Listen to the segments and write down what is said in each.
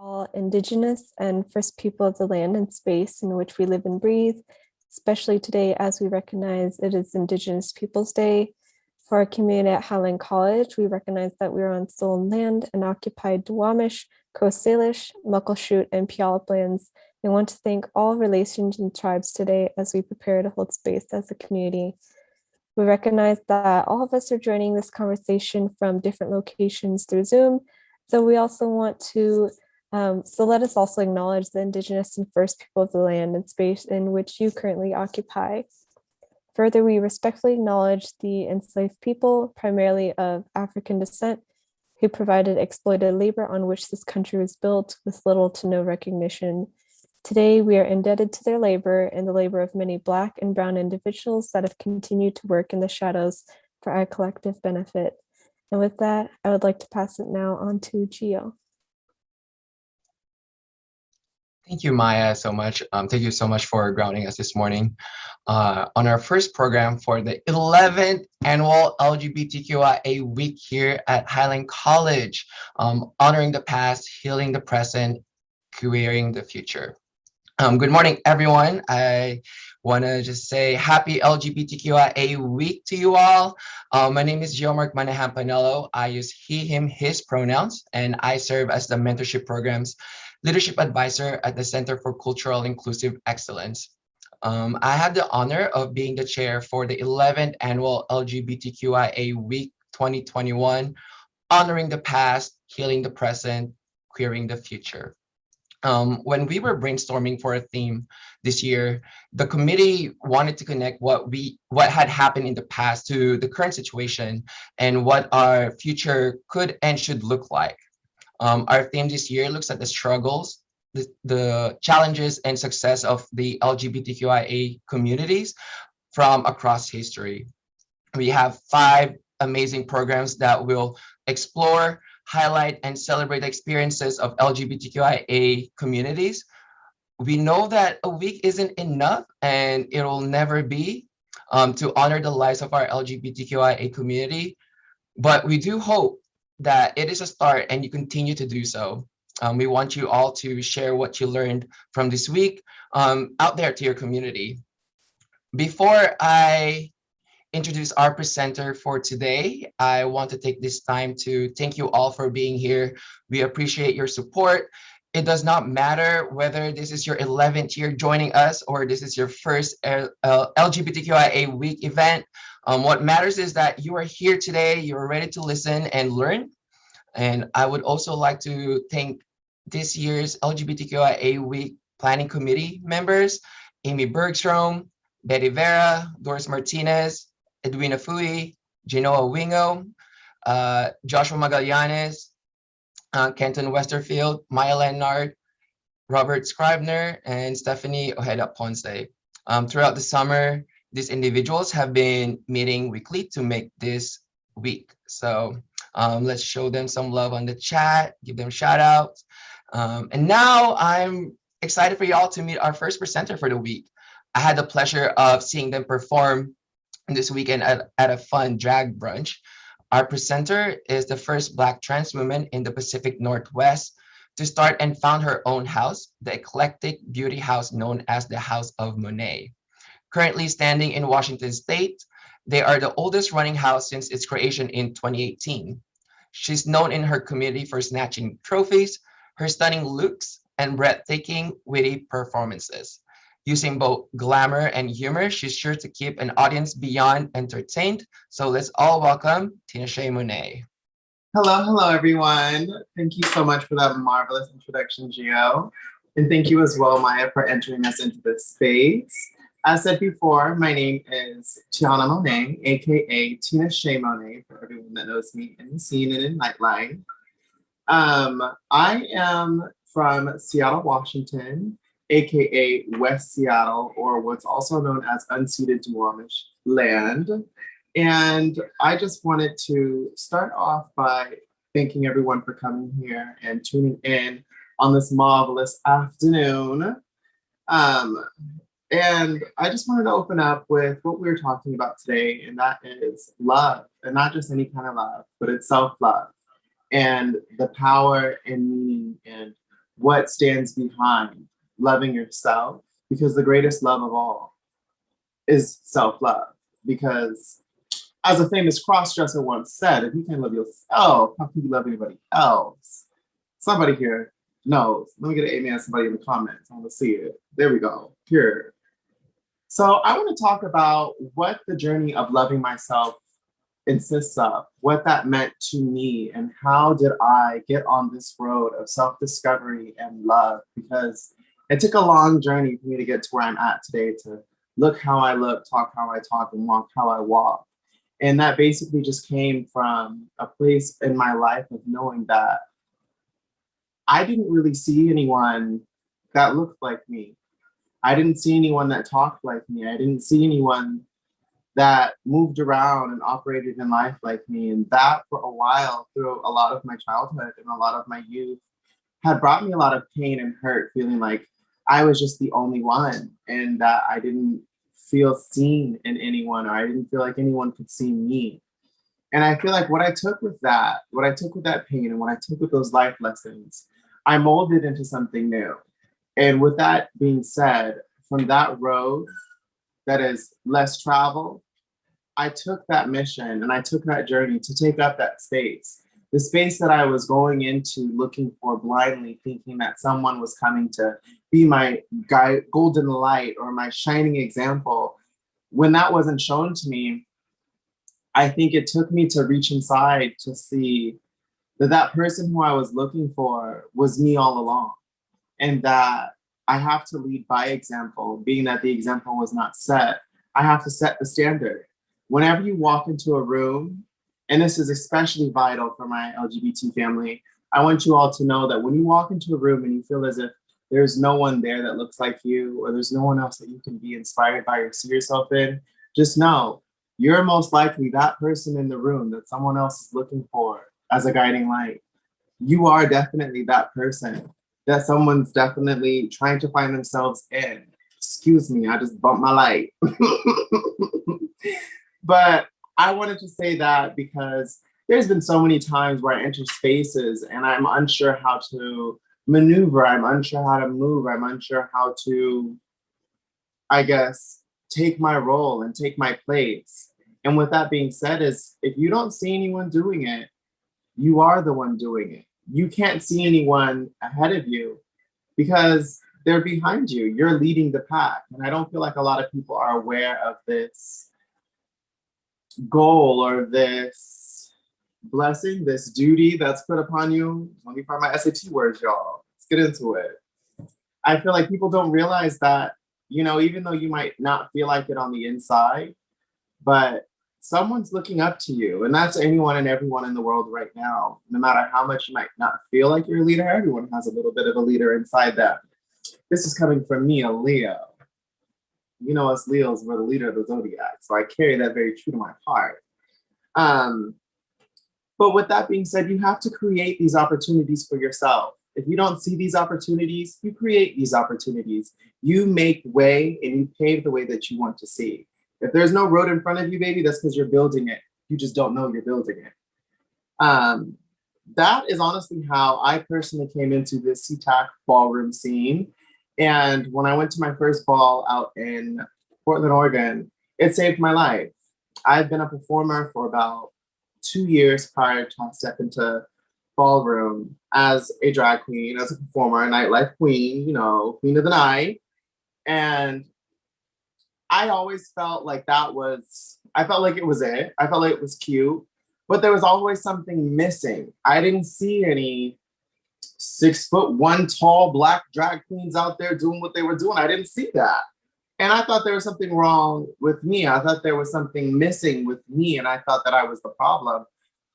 all indigenous and first people of the land and space in which we live and breathe, especially today as we recognize it is Indigenous Peoples Day. For our community at Highline College, we recognize that we are on stolen land and occupied Duwamish, Coast Salish, Muckleshoot, and Puyallup lands. I want to thank all relations and tribes today as we prepare to hold space as a community. We recognize that all of us are joining this conversation from different locations through Zoom. So we also want to um, so let us also acknowledge the indigenous and first people of the land and space in which you currently occupy. Further, we respectfully acknowledge the enslaved people, primarily of African descent, who provided exploited labor on which this country was built with little to no recognition. Today, we are indebted to their labor and the labor of many Black and Brown individuals that have continued to work in the shadows for our collective benefit. And with that, I would like to pass it now on to Gio. Thank you, Maya, so much. Um, thank you so much for grounding us this morning uh, on our first program for the 11th annual LGBTQIA week here at Highline College, um, honoring the past, healing the present, queering the future. Um, good morning, everyone. I want to just say happy LGBTQIA week to you all. Uh, my name is Geomark Manahan Panello. I use he, him, his pronouns, and I serve as the mentorship programs leadership advisor at the Center for Cultural Inclusive Excellence. Um, I had the honor of being the chair for the 11th annual LGBTQIA Week 2021, honoring the past, healing the present, queering the future. Um, when we were brainstorming for a theme this year, the committee wanted to connect what we what had happened in the past to the current situation and what our future could and should look like. Um, our theme this year looks at the struggles, the, the challenges and success of the LGBTQIA communities from across history. We have five amazing programs that will explore, highlight, and celebrate experiences of LGBTQIA communities. We know that a week isn't enough and it will never be um, to honor the lives of our LGBTQIA community, but we do hope that it is a start and you continue to do so. Um, we want you all to share what you learned from this week um, out there to your community. Before I introduce our presenter for today, I want to take this time to thank you all for being here. We appreciate your support. It does not matter whether this is your 11th year joining us or this is your first LGBTQIA week event. Um, what matters is that you are here today, you're ready to listen and learn. And I would also like to thank this year's LGBTQIA Week Planning Committee members, Amy Bergstrom, Betty Vera, Doris Martinez, Edwina Fui, Genoa Wingo, uh, Joshua Magallanes, uh, Kenton Westerfield, Maya Leonard, Robert Scribner, and Stephanie Ojeda Ponce. Um, throughout the summer, these individuals have been meeting weekly to make this week. So um, let's show them some love on the chat, give them shout outs. Um, and now I'm excited for y'all to meet our first presenter for the week. I had the pleasure of seeing them perform this weekend at, at a fun drag brunch. Our presenter is the first Black trans woman in the Pacific Northwest to start and found her own house, the eclectic beauty house known as the House of Monet currently standing in Washington state. They are the oldest running house since its creation in 2018. She's known in her community for snatching trophies, her stunning looks, and breathtaking, witty performances. Using both glamour and humor, she's sure to keep an audience beyond entertained. So let's all welcome Tinashe Monet. Hello, hello, everyone. Thank you so much for that marvelous introduction, Gio. And thank you as well, Maya, for entering us into this space. As said before, my name is Tiana Monet, aka Tina Shea Monet, for everyone that knows me in the scene and in Nightline. Um, I am from Seattle, Washington, aka West Seattle, or what's also known as unceded Duwamish land. And I just wanted to start off by thanking everyone for coming here and tuning in on this marvelous afternoon. Um, and I just wanted to open up with what we are talking about today, and that is love, and not just any kind of love, but it's self-love and the power and meaning and what stands behind loving yourself because the greatest love of all is self-love. Because as a famous cross-dresser once said if you can't love yourself how can you love anybody else? Somebody here knows. Let me get an amen somebody in the comments. I want to see it. There we go. Here so i want to talk about what the journey of loving myself insists of what that meant to me and how did I get on this road of self-discovery and love because it took a long journey for me to get to where I'm at today to look how I look, talk how I talk, and walk how I walk. And that basically just came from a place in my life of knowing that I didn't really see anyone that looked like me. I didn't see anyone that talked like me. I didn't see anyone that moved around and operated in life like me. And that for a while through a lot of my childhood and a lot of my youth had brought me a lot of pain and hurt, feeling like I was just the only one and that I didn't feel seen in anyone or I didn't feel like anyone could see me. And I feel like what I took with that, what I took with that pain and what I took with those life lessons, I molded into something new. And with that being said, from that road that is less travel, I took that mission and I took that journey to take up that space. The space that I was going into looking for blindly, thinking that someone was coming to be my guy, golden light or my shining example. When that wasn't shown to me, I think it took me to reach inside to see that that person who I was looking for was me all along. And that I have to lead by example, being that the example was not set. I have to set the standard. Whenever you walk into a room, and this is especially vital for my LGBT family, I want you all to know that when you walk into a room and you feel as if there's no one there that looks like you, or there's no one else that you can be inspired by or see yourself in, just know you're most likely that person in the room that someone else is looking for as a guiding light. You are definitely that person that someone's definitely trying to find themselves in. Excuse me, I just bumped my light. but I wanted to say that because there's been so many times where I enter spaces and I'm unsure how to maneuver, I'm unsure how to move, I'm unsure how to, I guess, take my role and take my place. And with that being said is if you don't see anyone doing it, you are the one doing it you can't see anyone ahead of you because they're behind you. You're leading the pack. And I don't feel like a lot of people are aware of this goal or this blessing, this duty that's put upon you. Let me find my SAT words, y'all. Let's get into it. I feel like people don't realize that, you know, even though you might not feel like it on the inside, but someone's looking up to you. And that's anyone and everyone in the world right now. No matter how much you might not feel like you're a leader, everyone has a little bit of a leader inside them. This is coming from me, a Leo. You know, us Leos, we're the leader of the zodiac. So I carry that very true to my heart. Um, but with that being said, you have to create these opportunities for yourself. If you don't see these opportunities, you create these opportunities. You make way and you pave the way that you want to see. If there's no road in front of you, baby, that's because you're building it. You just don't know you're building it. Um, that is honestly how I personally came into this SeaTac ballroom scene. And when I went to my first ball out in Portland, Oregon, it saved my life. I've been a performer for about two years prior to step into ballroom as a drag queen, as a performer, a nightlife queen, you know, queen of the night. And I always felt like that was, I felt like it was it. I felt like it was cute, but there was always something missing. I didn't see any six foot one tall black drag queens out there doing what they were doing. I didn't see that. And I thought there was something wrong with me. I thought there was something missing with me. And I thought that I was the problem.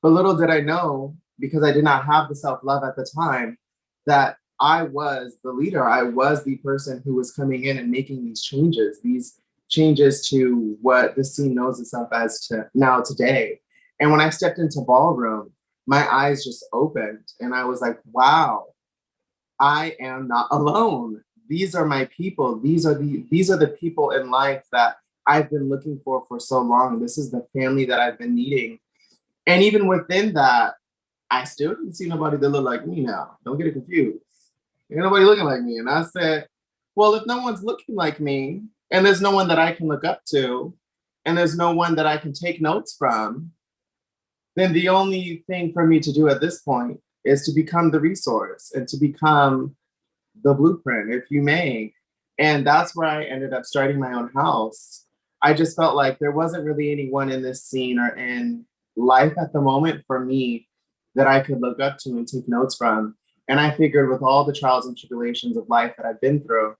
But little did I know, because I did not have the self-love at the time, that I was the leader. I was the person who was coming in and making these changes, these changes to what the scene knows itself as to now today. And when I stepped into ballroom, my eyes just opened and I was like, wow, I am not alone. These are my people. These are the these are the people in life that I've been looking for for so long. This is the family that I've been needing. And even within that, I still didn't see nobody that looked like me now. Don't get it confused. Ain't nobody looking like me. And I said, well, if no one's looking like me, and there's no one that I can look up to, and there's no one that I can take notes from, then the only thing for me to do at this point is to become the resource and to become the blueprint, if you may. And that's where I ended up starting my own house. I just felt like there wasn't really anyone in this scene or in life at the moment for me that I could look up to and take notes from. And I figured with all the trials and tribulations of life that I've been through,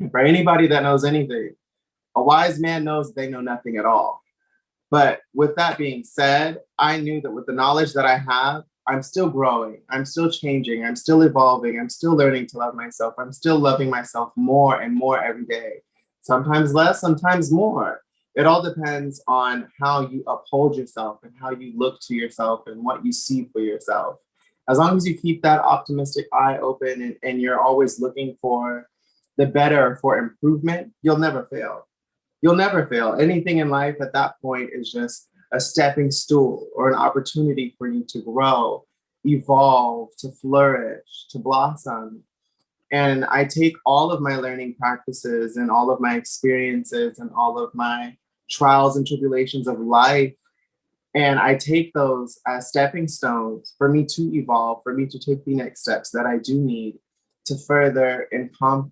for anybody that knows anything, a wise man knows they know nothing at all. But with that being said, I knew that with the knowledge that I have, I'm still growing, I'm still changing, I'm still evolving, I'm still learning to love myself, I'm still loving myself more and more every day. Sometimes less, sometimes more. It all depends on how you uphold yourself and how you look to yourself and what you see for yourself. As long as you keep that optimistic eye open and, and you're always looking for the better for improvement, you'll never fail. You'll never fail. Anything in life at that point is just a stepping stool or an opportunity for you to grow, evolve, to flourish, to blossom. And I take all of my learning practices and all of my experiences and all of my trials and tribulations of life, and I take those as stepping stones for me to evolve, for me to take the next steps that I do need to further encom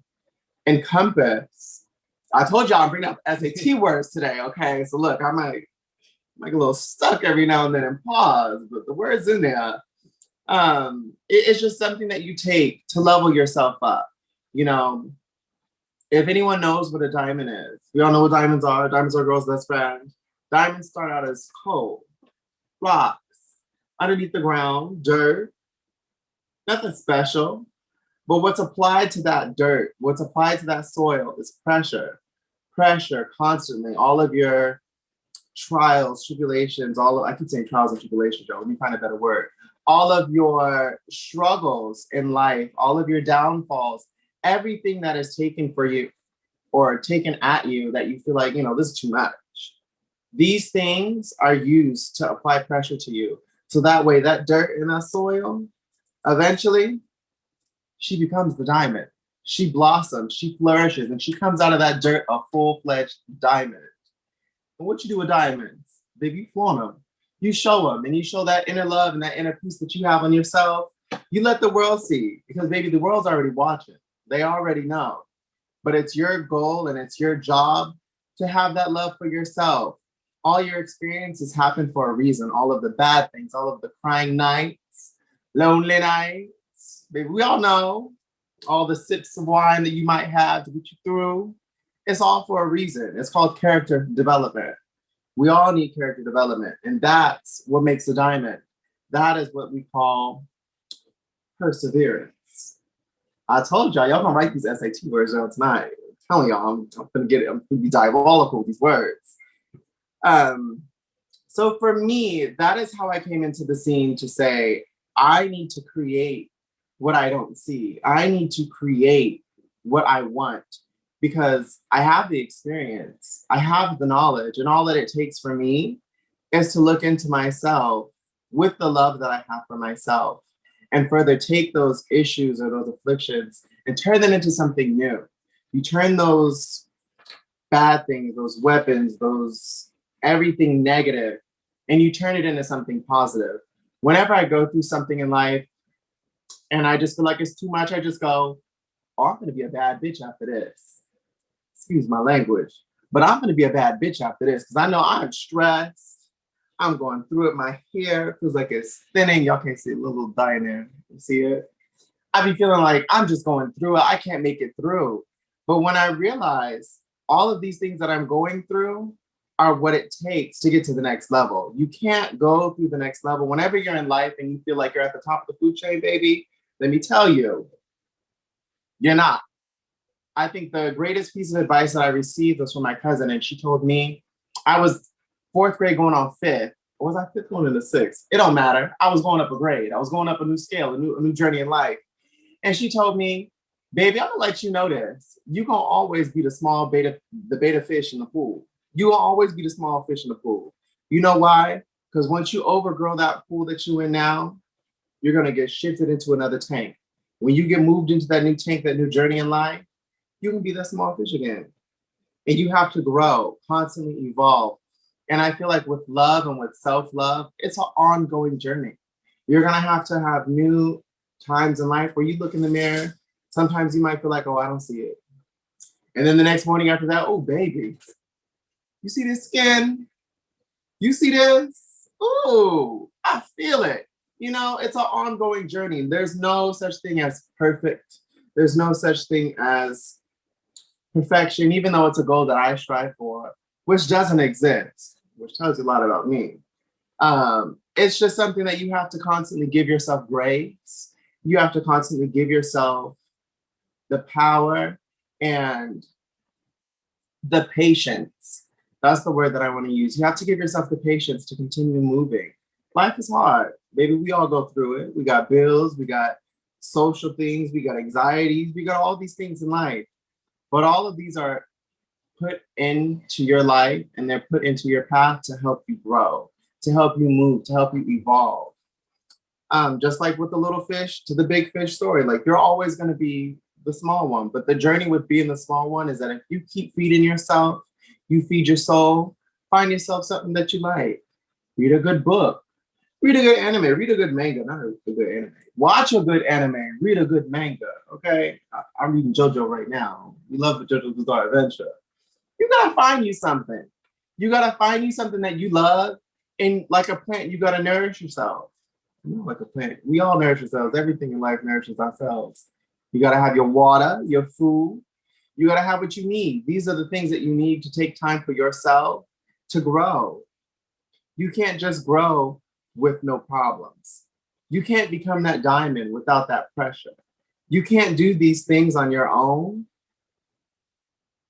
encompass. I told y'all I'm bringing up SAT words today, okay? So look, I might get a little stuck every now and then and pause, but the words in there, um, it, it's just something that you take to level yourself up. You know, if anyone knows what a diamond is, we all know what diamonds are. Diamonds are girls' best friend. Diamonds start out as coal, rocks, underneath the ground, dirt, nothing special. But what's applied to that dirt, what's applied to that soil is pressure, pressure constantly. All of your trials, tribulations, all of, I keep saying trials and tribulations, Joe, let me find a better word. All of your struggles in life, all of your downfalls, everything that is taken for you or taken at you that you feel like, you know, this is too much. These things are used to apply pressure to you. So that way that dirt in that soil, eventually she becomes the diamond. She blossoms, she flourishes, and she comes out of that dirt a full-fledged diamond. And what you do with diamonds? Baby, you flaunt them. You show them, and you show that inner love and that inner peace that you have on yourself. You let the world see, because baby, the world's already watching. They already know. But it's your goal and it's your job to have that love for yourself. All your experiences happen for a reason. All of the bad things, all of the crying nights, lonely nights. Baby, we all know all the sips of wine that you might have to get you through. It's all for a reason. It's called character development. We all need character development, and that's what makes a diamond. That is what we call perseverance. I told y'all, y'all gonna write these SAT words down tonight. I'm telling y'all, I'm, I'm, gonna get it. I'm gonna be diabolical with these words. Um, so for me, that is how I came into the scene to say, I need to create what I don't see. I need to create what I want because I have the experience, I have the knowledge, and all that it takes for me is to look into myself with the love that I have for myself and further take those issues or those afflictions and turn them into something new. You turn those bad things, those weapons, those everything negative, and you turn it into something positive. Whenever I go through something in life and I just feel like it's too much, I just go, oh, I'm gonna be a bad bitch after this. Excuse my language, but I'm gonna be a bad bitch after this because I know I'm stressed. I'm going through it. My hair feels like it's thinning. Y'all can't see a little there. You see it? I be feeling like I'm just going through it. I can't make it through. But when I realize all of these things that I'm going through are what it takes to get to the next level. You can't go through the next level. Whenever you're in life and you feel like you're at the top of the food chain, baby, let me tell you, you're not. I think the greatest piece of advice that I received was from my cousin, and she told me I was fourth grade going on fifth. Or was I fifth going into sixth? It don't matter. I was going up a grade. I was going up a new scale, a new, a new journey in life. And she told me, baby, I'm gonna let you know this. You're gonna always be the small beta, the beta fish in the pool. You will always be the small fish in the pool. You know why? Because once you overgrow that pool that you're in now, you're gonna get shifted into another tank. When you get moved into that new tank, that new journey in life, you can be that small fish again. And you have to grow, constantly evolve. And I feel like with love and with self-love, it's an ongoing journey. You're gonna have to have new times in life where you look in the mirror. Sometimes you might feel like, oh, I don't see it. And then the next morning after that, oh, baby, you see this skin? You see this? Ooh, I feel it. You know, it's an ongoing journey. There's no such thing as perfect. There's no such thing as perfection, even though it's a goal that I strive for, which doesn't exist, which tells you a lot about me. Um, it's just something that you have to constantly give yourself grace. You have to constantly give yourself the power and the patience. That's the word that I want to use. You have to give yourself the patience to continue moving. Life is hard. Maybe we all go through it. We got bills, we got social things, we got anxieties, we got all these things in life. But all of these are put into your life and they're put into your path to help you grow, to help you move, to help you evolve. Um, just like with the little fish to the big fish story, like you're always going to be the small one. But the journey with being the small one is that if you keep feeding yourself, you feed your soul, find yourself something that you like. Read a good book, read a good anime, read a good manga, not a, good anime. Watch a good anime, read a good manga, okay? I, am reading JoJo right now. We love the JoJo's Bizarre Adventure. You gotta find you something. You gotta find you something that you love. And like a plant, you gotta nourish yourself. You know, like a plant. We all nourish ourselves. Everything in life nourishes ourselves. You gotta have your water, your food. You gotta have what you need. These are the things that you need to take time for yourself to grow. You can't just grow with no problems. You can't become that diamond without that pressure. You can't do these things on your own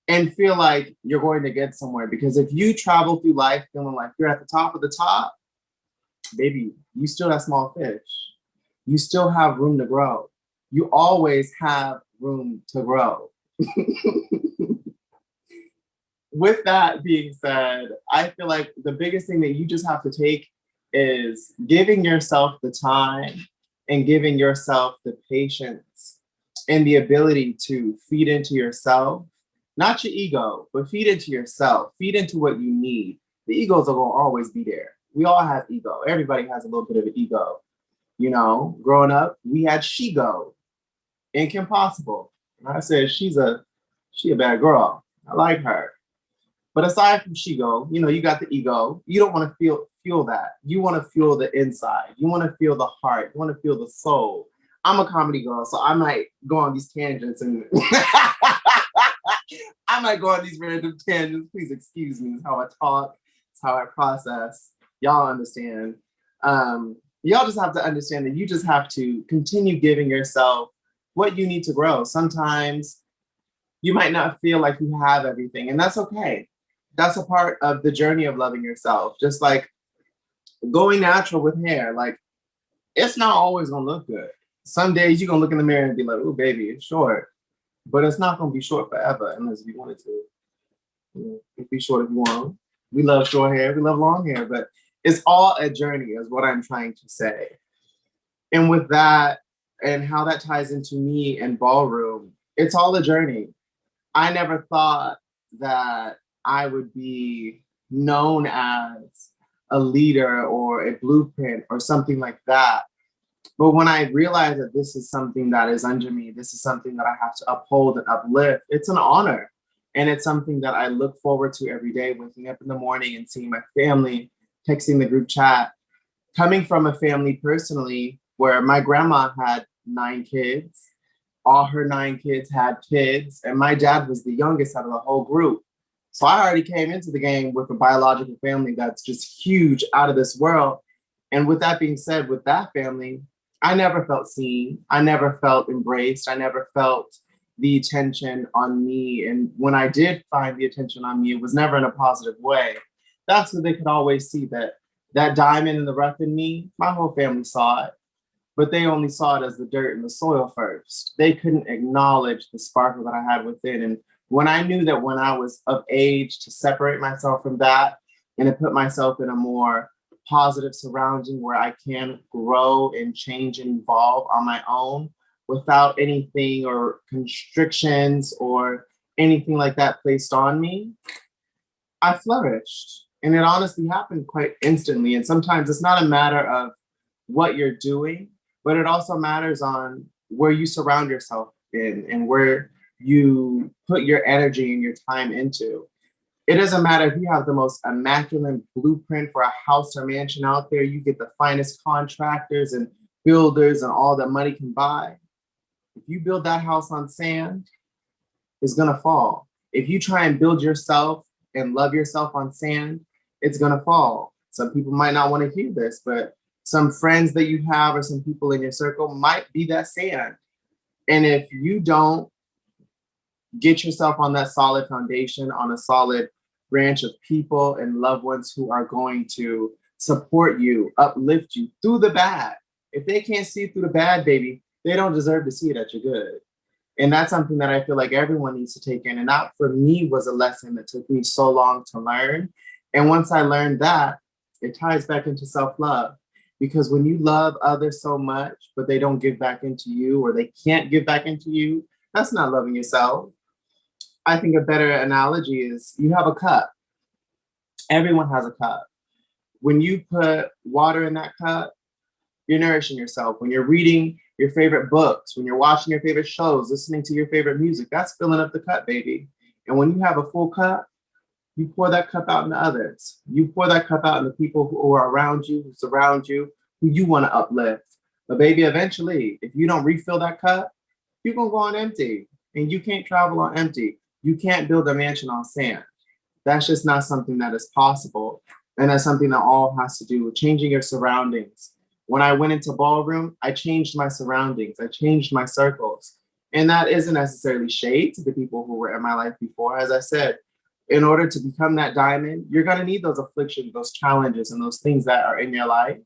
and feel like you're going to get somewhere. Because if you travel through life feeling like you're at the top of the top, baby, you still have small fish. You still have room to grow you always have room to grow. With that being said, I feel like the biggest thing that you just have to take is giving yourself the time and giving yourself the patience and the ability to feed into yourself, not your ego, but feed into yourself, feed into what you need. The egos are gonna always be there. We all have ego. Everybody has a little bit of an ego. You know, growing up, we had Shego in Kim Possible. And I said, she's a, she a bad girl. I like her. But aside from Shego, you know, you got the ego. You don't want to feel feel that. You want to feel the inside. You want to feel the heart. You want to feel the soul. I'm a comedy girl, so I might go on these tangents and I might go on these random tangents. Please excuse me. It's how I talk. It's how I process. Y'all understand. Um, y'all just have to understand that you just have to continue giving yourself what you need to grow. Sometimes you might not feel like you have everything and that's okay. That's a part of the journey of loving yourself. Just like going natural with hair, like it's not always gonna look good. Some days you're gonna look in the mirror and be like, oh baby, it's short. But it's not gonna be short forever unless you want it to. You know, be short if you want. We love short hair, we love long hair, but it's all a journey is what I'm trying to say. And with that, and how that ties into me and ballroom, it's all a journey. I never thought that I would be known as a leader or a blueprint or something like that. But when I realized that this is something that is under me, this is something that I have to uphold and uplift, it's an honor. And it's something that I look forward to every day, waking up in the morning and seeing my family, texting the group chat. Coming from a family personally where my grandma had nine kids. All her nine kids had kids, and my dad was the youngest out of the whole group. So I already came into the game with a biological family that's just huge out of this world. And with that being said, with that family, I never felt seen. I never felt embraced. I never felt the attention on me. And when I did find the attention on me, it was never in a positive way. That's what they could always see that that diamond in the rough in me, my whole family saw it but they only saw it as the dirt in the soil first. They couldn't acknowledge the sparkle that I had within. And when I knew that when I was of age to separate myself from that and to put myself in a more positive surrounding where I can grow and change and evolve on my own, without anything or constrictions or anything like that placed on me, I flourished. And it honestly happened quite instantly. And sometimes it's not a matter of what you're doing, but it also matters on where you surround yourself in and where you put your energy and your time into. It doesn't matter if you have the most immaculate blueprint for a house or mansion out there, you get the finest contractors and builders and all that money can buy. If you build that house on sand, it's gonna fall. If you try and build yourself and love yourself on sand, it's gonna fall. Some people might not wanna hear this, but some friends that you have or some people in your circle might be that sand. And if you don't get yourself on that solid foundation, on a solid branch of people and loved ones who are going to support you, uplift you through the bad. If they can't see through the bad, baby, they don't deserve to see that you're good. And that's something that I feel like everyone needs to take in. And that for me was a lesson that took me so long to learn. And once I learned that, it ties back into self-love. Because when you love others so much, but they don't give back into you or they can't give back into you, that's not loving yourself. I think a better analogy is you have a cup. Everyone has a cup. When you put water in that cup, you're nourishing yourself. When you're reading your favorite books, when you're watching your favorite shows, listening to your favorite music, that's filling up the cup, baby. And when you have a full cup, you pour that cup out into others. You pour that cup out into people who are around you, who surround you, who you want to uplift. But baby, eventually, if you don't refill that cup, you're gonna go on empty and you can't travel on empty. You can't build a mansion on sand. That's just not something that is possible. And that's something that all has to do with changing your surroundings. When I went into ballroom, I changed my surroundings. I changed my circles. And that isn't necessarily shade to the people who were in my life before. As I said, in order to become that diamond, you're gonna need those afflictions, those challenges, and those things that are in your life.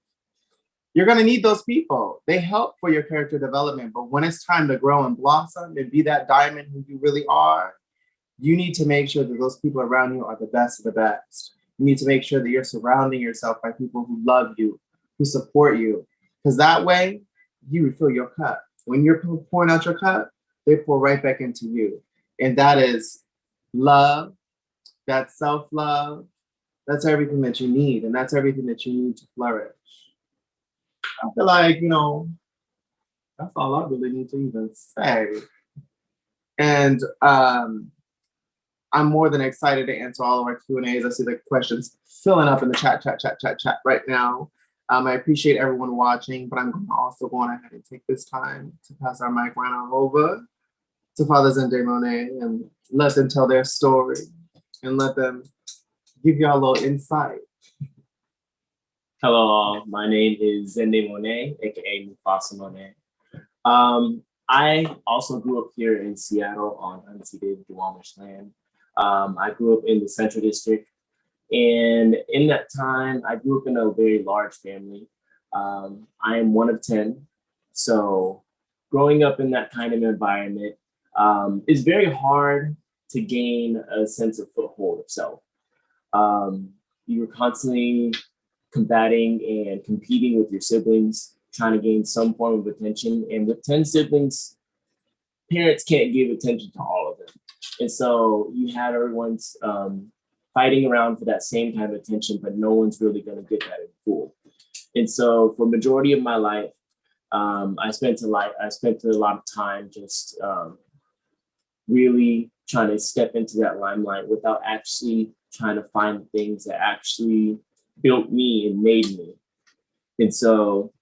You're gonna need those people. They help for your character development, but when it's time to grow and blossom and be that diamond who you really are, you need to make sure that those people around you are the best of the best. You need to make sure that you're surrounding yourself by people who love you, who support you, because that way you refill your cup. When you're pouring out your cup, they pour right back into you. And that is love, that's self-love, that's everything that you need. And that's everything that you need to flourish. I feel like, you know, that's all I really need to even say. And um, I'm more than excited to answer all of our Q&As. I see the questions filling up in the chat, chat, chat, chat, chat right now. Um, I appreciate everyone watching, but I'm going to also going ahead and take this time to pass our mic right on over to Father Zende Monet and let them tell their story and let them give y'all a little insight. Hello, all. My name is Zende Monet, aka Mufasa Monet. Um, I also grew up here in Seattle on unceded Duwamish land. Um, I grew up in the Central District, and in that time, I grew up in a very large family. Um, I am one of 10, so growing up in that kind of environment um, is very hard to gain a sense of foothold of self. Um, you were constantly combating and competing with your siblings, trying to gain some form of attention. And with 10 siblings, parents can't give attention to all of them. And so you had everyone's um, fighting around for that same kind of attention, but no one's really gonna get that in full. And so for majority of my life, um, I spent a lot, I spent a lot of time just um, really trying to step into that limelight without actually trying to find things that actually built me and made me. And so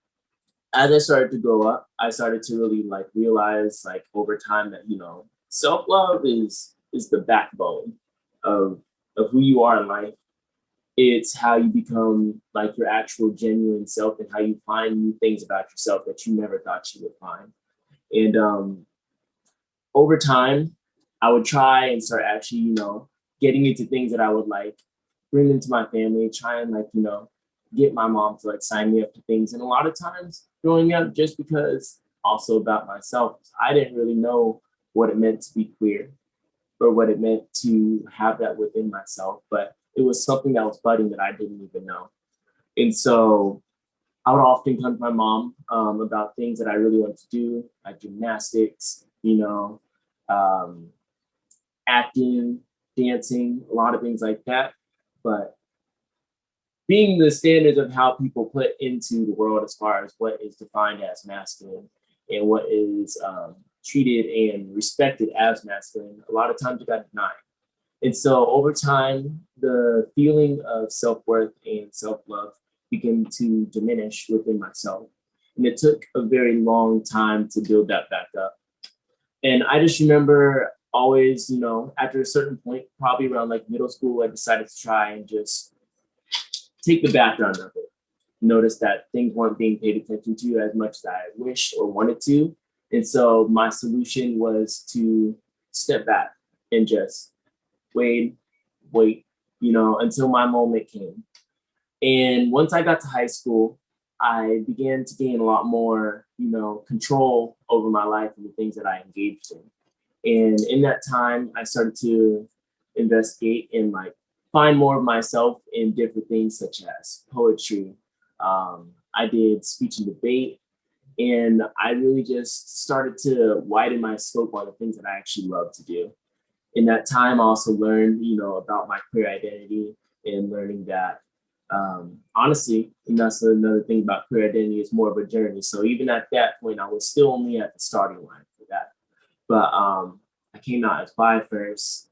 as I started to grow up, I started to really like realize like over time that, you know, self-love is is the backbone of of who you are in life. It's how you become like your actual genuine self and how you find new things about yourself that you never thought you would find. And um, over time, I would try and start actually, you know, getting into things that I would like, bring into my family, try and like, you know, get my mom to like sign me up to things. And a lot of times growing up, just because also about myself, I didn't really know what it meant to be queer or what it meant to have that within myself. But it was something that was budding that I didn't even know. And so I would often come to my mom um, about things that I really wanted to do, like gymnastics, you know, um, acting, dancing, a lot of things like that. But being the standards of how people put into the world as far as what is defined as masculine and what is um, treated and respected as masculine, a lot of times it got denied. And so over time, the feeling of self-worth and self-love began to diminish within myself. And it took a very long time to build that back up. And I just remember always, you know, after a certain point, probably around like middle school, I decided to try and just take the background of it. Notice that things weren't being paid attention to as much as I wish or wanted to. And so my solution was to step back and just wait, wait, you know, until my moment came. And once I got to high school, I began to gain a lot more, you know, control over my life and the things that I engaged in. And in that time, I started to investigate and like find more of myself in different things such as poetry. Um, I did speech and debate, and I really just started to widen my scope on the things that I actually love to do. In that time, I also learned, you know, about my queer identity and learning that um, honestly, and that's another thing about queer identity is more of a journey. So even at that point, I was still only at the starting line. But um, I came out as bi first,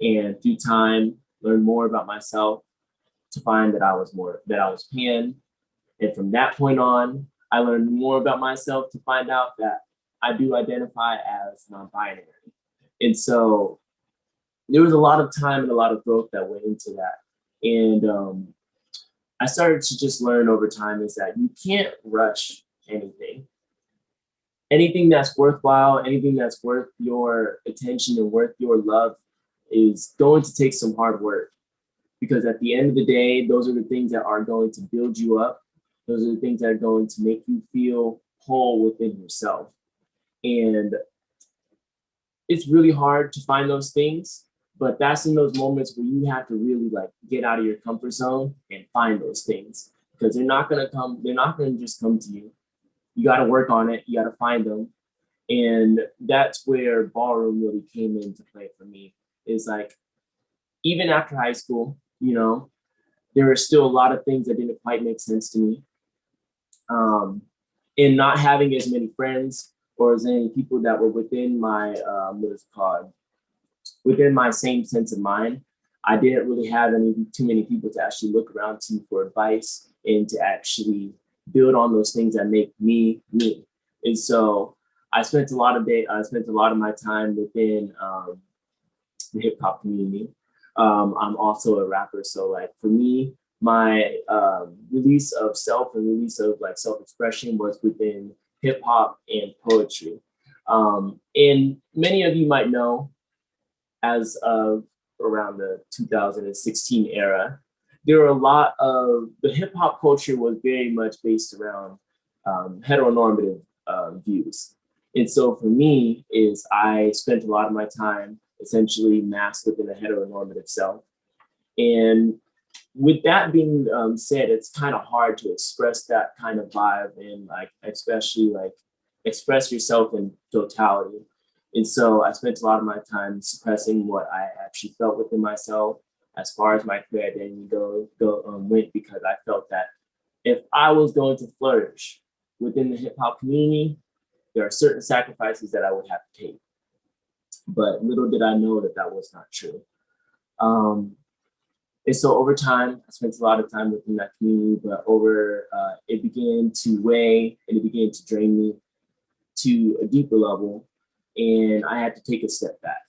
and through time, learned more about myself to find that I was more that I was pan. And from that point on, I learned more about myself to find out that I do identify as non-binary. And so there was a lot of time and a lot of growth that went into that. And um, I started to just learn over time is that you can't rush anything. Anything that's worthwhile, anything that's worth your attention and worth your love is going to take some hard work. Because at the end of the day, those are the things that are going to build you up. Those are the things that are going to make you feel whole within yourself. And it's really hard to find those things, but that's in those moments where you have to really like get out of your comfort zone and find those things because they're not gonna come, they're not gonna just come to you. You gotta work on it, you gotta find them. And that's where ballroom really came into play for me. Is like, even after high school, you know, there were still a lot of things that didn't quite make sense to me. Um, and not having as many friends or as many people that were within my, um, what is called, within my same sense of mind, I didn't really have any too many people to actually look around to for advice and to actually build on those things that make me me. And so I spent a lot of day, I spent a lot of my time within um, the hip hop community. Um, I'm also a rapper, so like for me, my um, release of self and release of like self-expression was within hip hop and poetry. Um, and many of you might know as of around the 2016 era, there were a lot of, the hip hop culture was very much based around um, heteronormative uh, views. And so for me is I spent a lot of my time essentially masked within a heteronormative self. And with that being um, said, it's kind of hard to express that kind of vibe and like, especially like express yourself in totality. And so I spent a lot of my time suppressing what I actually felt within myself as far as my queer identity go, go um, went because I felt that if I was going to flourish within the hip hop community, there are certain sacrifices that I would have to take. But little did I know that that was not true. Um, and so over time, I spent a lot of time within that community, but over, uh, it began to weigh and it began to drain me to a deeper level and I had to take a step back.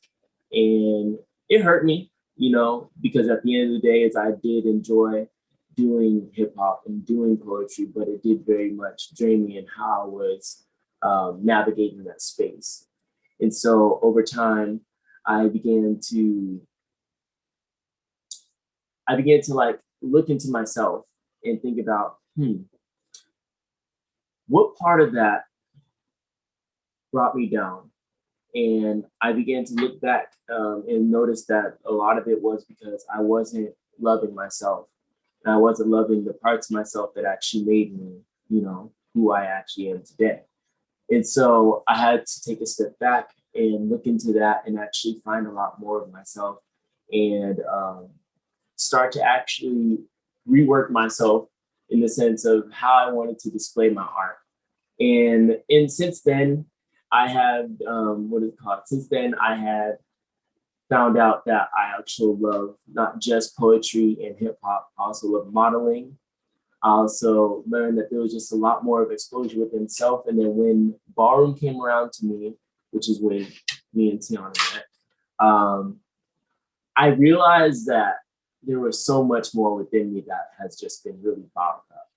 And it hurt me, you know, because at the end of the day, as I did enjoy doing hip hop and doing poetry, but it did very much drain me in how I was um, navigating that space. And so over time, I began to, I began to like look into myself and think about, hmm, what part of that brought me down? And I began to look back um, and notice that a lot of it was because I wasn't loving myself. And I wasn't loving the parts of myself that actually made me you know, who I actually am today. And so I had to take a step back and look into that and actually find a lot more of myself and um, start to actually rework myself in the sense of how I wanted to display my art. And and since then, I have um, what is it called? Since then, I had found out that I actually love not just poetry and hip hop, I also love modeling. I also learned that there was just a lot more of exposure within self. And then when ballroom came around to me, which is when me and Tiana met, um, I realized that there was so much more within me that has just been really bottled up.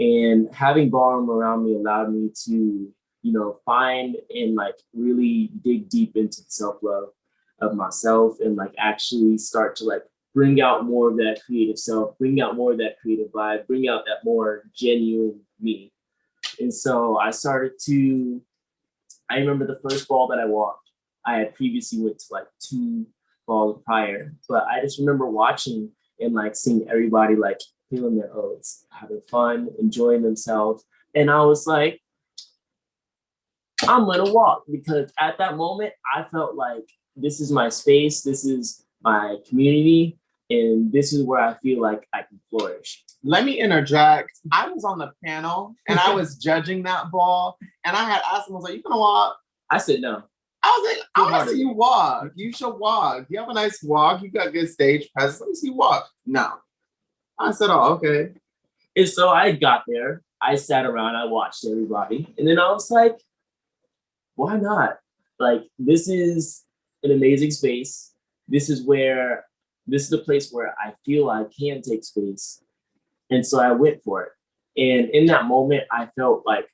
And having ballroom around me allowed me to, you know, find and like really dig deep into the self-love of myself and like actually start to like bring out more of that creative self, bring out more of that creative vibe, bring out that more genuine me. And so I started to, I remember the first ball that I walked, I had previously went to like two balls prior, but I just remember watching and like seeing everybody like feeling their oats, having fun, enjoying themselves. And I was like, I'm gonna walk because at that moment I felt like this is my space, this is my community, and this is where I feel like I can flourish. Let me interject. I was on the panel and I was judging that ball, and I had asked him, I was like, "You gonna walk?" I said no. I was like, "I want to see you walk. You should walk. You have a nice walk. You got good stage presence. Let me see you walk." No. I said, "Oh, okay." And so I got there, I sat around, I watched everybody, and then I was like, why not? Like, this is an amazing space. This is where, this is the place where I feel I can take space. And so I went for it. And in that moment, I felt like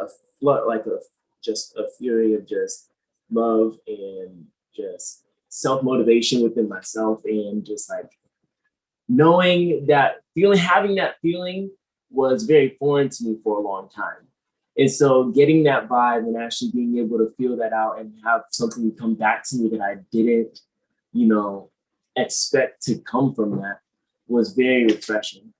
a flood, like a just a fury of just love and just self motivation within myself, and just like knowing that feeling, having that feeling was very foreign to me for a long time. And so getting that vibe and actually being able to feel that out and have something come back to me that I didn't, you know, expect to come from that was very refreshing.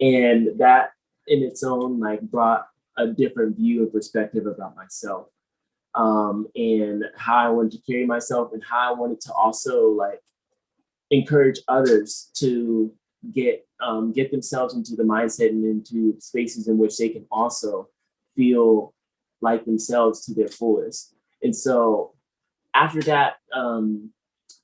And that in its own like brought a different view and perspective about myself. Um, and how I wanted to carry myself and how I wanted to also like encourage others to get um, get themselves into the mindset and into spaces in which they can also feel like themselves to their fullest. And so after that, um,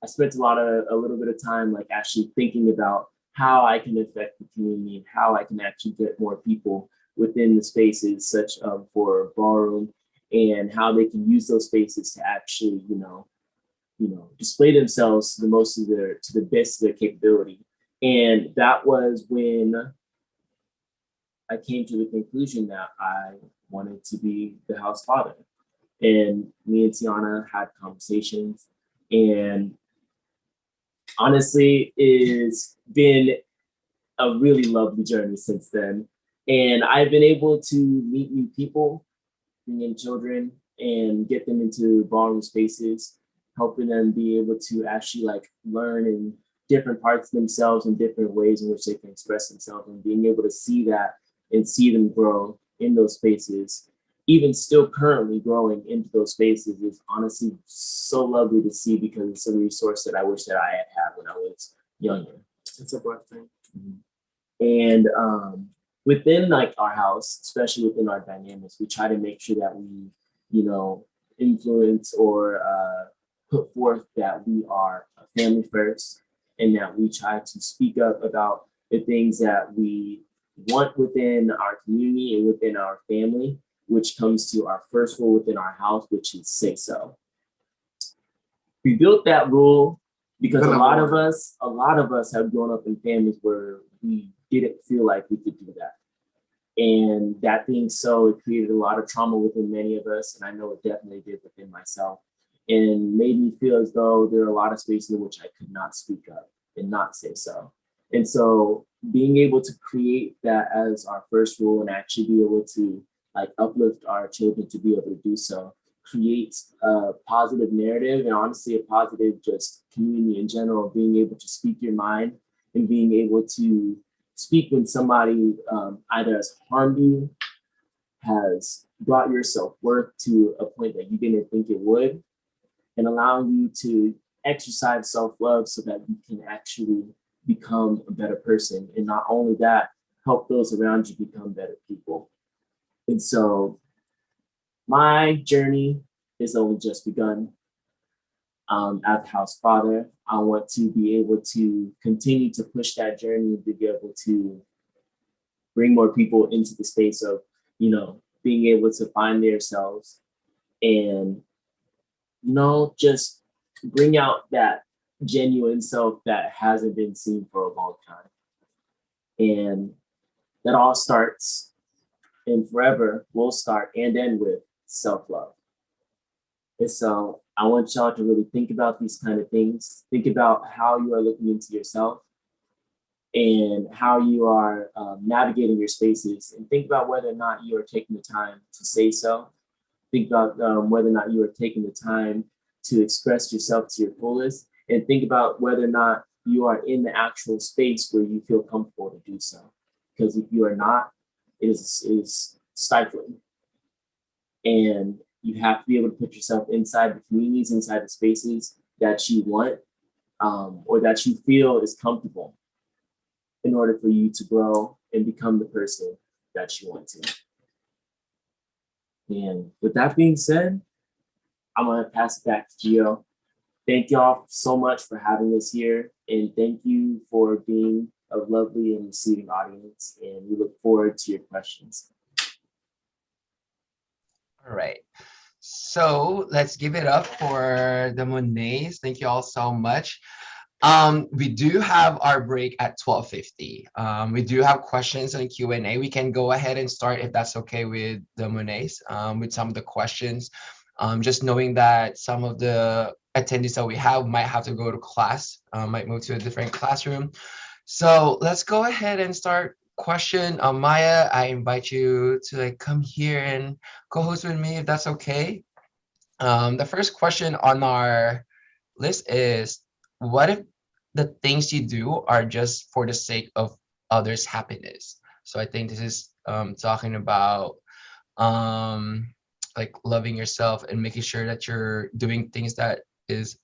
I spent a lot of a little bit of time like actually thinking about how I can affect the community and how I can actually get more people within the spaces such um, for ballroom and how they can use those spaces to actually, you know, you know, display themselves to the most of their to the best of their capability. And that was when I came to the conclusion that I wanted to be the house father. And me and Tiana had conversations and honestly it's been a really lovely journey since then. And I've been able to meet new people, bring in children and get them into ballroom spaces, helping them be able to actually like learn in different parts of themselves and different ways in which they can express themselves and being able to see that and see them grow in those spaces, even still currently growing into those spaces is honestly so lovely to see because it's a resource that I wish that I had had when I was younger. It's a blessing. And um, within like our house, especially within our dynamics, we try to make sure that we, you know, influence or uh, put forth that we are a family first and that we try to speak up about the things that we want within our community and within our family, which comes to our first rule within our house, which is say so. Oh. We built that rule because a lot of us, a lot of us have grown up in families where we didn't feel like we could do that. And that being so, it created a lot of trauma within many of us, and I know it definitely did within myself, and made me feel as though there are a lot of spaces in which I could not speak up and not say so. And so being able to create that as our first rule and actually be able to like uplift our children to be able to do so creates a positive narrative and honestly a positive just community in general, being able to speak your mind and being able to speak when somebody um, either has harmed you has brought your self-worth to a point that you didn't think it would and allowing you to exercise self-love so that you can actually become a better person. And not only that help those around you become better people. And so my journey is only just begun. Um, as house father i want to be able to continue to push that journey to be able to bring more people into the space of you know being able to find themselves and you know just bring out that genuine self that hasn't been seen for a long time. And that all starts and forever will start and end with self-love. And so I want y'all to really think about these kind of things. Think about how you are looking into yourself and how you are um, navigating your spaces and think about whether or not you are taking the time to say so. Think about um, whether or not you are taking the time to express yourself to your fullest and think about whether or not you are in the actual space where you feel comfortable to do so. Because if you are not, it is, it is stifling. And you have to be able to put yourself inside the communities, inside the spaces that you want um, or that you feel is comfortable in order for you to grow and become the person that you want to. And with that being said, I'm gonna pass it back to Gio. Thank y'all so much for having us here and thank you for being a lovely and receiving audience and we look forward to your questions. All right. So let's give it up for the Monets. Thank you all so much. Um, we do have our break at 12.50. Um, we do have questions on Q&A. We can go ahead and start if that's okay with the Monets, um, with some of the questions. Um, just knowing that some of the attendees that we have might have to go to class, uh, might move to a different classroom. So let's go ahead and start question. Uh, Maya, I invite you to like come here and co-host with me if that's okay. Um, the first question on our list is, what if the things you do are just for the sake of others' happiness? So I think this is um, talking about um, like loving yourself and making sure that you're doing things that is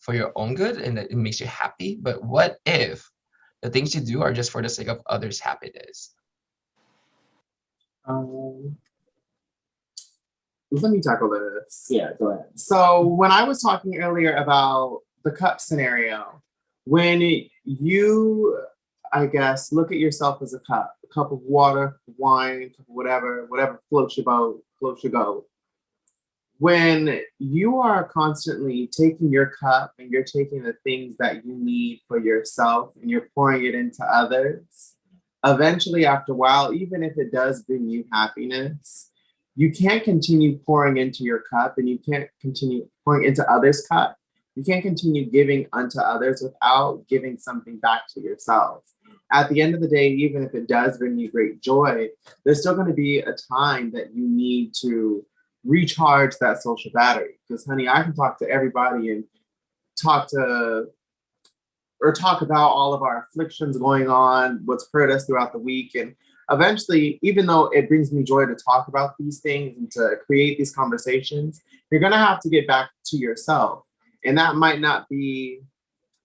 for your own good and that it makes you happy. But what if the things you do are just for the sake of others' happiness? Um, let me tackle this. Yeah, go ahead. So when I was talking earlier about the cup scenario, when you, I guess, look at yourself as a cup, a cup of water, wine, whatever, whatever floats your boat, floats your boat. When you are constantly taking your cup and you're taking the things that you need for yourself and you're pouring it into others, eventually after a while, even if it does bring you happiness, you can't continue pouring into your cup and you can't continue pouring into others' cup. You can't continue giving unto others without giving something back to yourself. At the end of the day, even if it does bring you great joy, there's still going to be a time that you need to recharge that social battery. Because honey, I can talk to everybody and talk to or talk about all of our afflictions going on, what's hurt us throughout the week. And eventually, even though it brings me joy to talk about these things and to create these conversations, you're gonna have to get back to yourself. And that might not be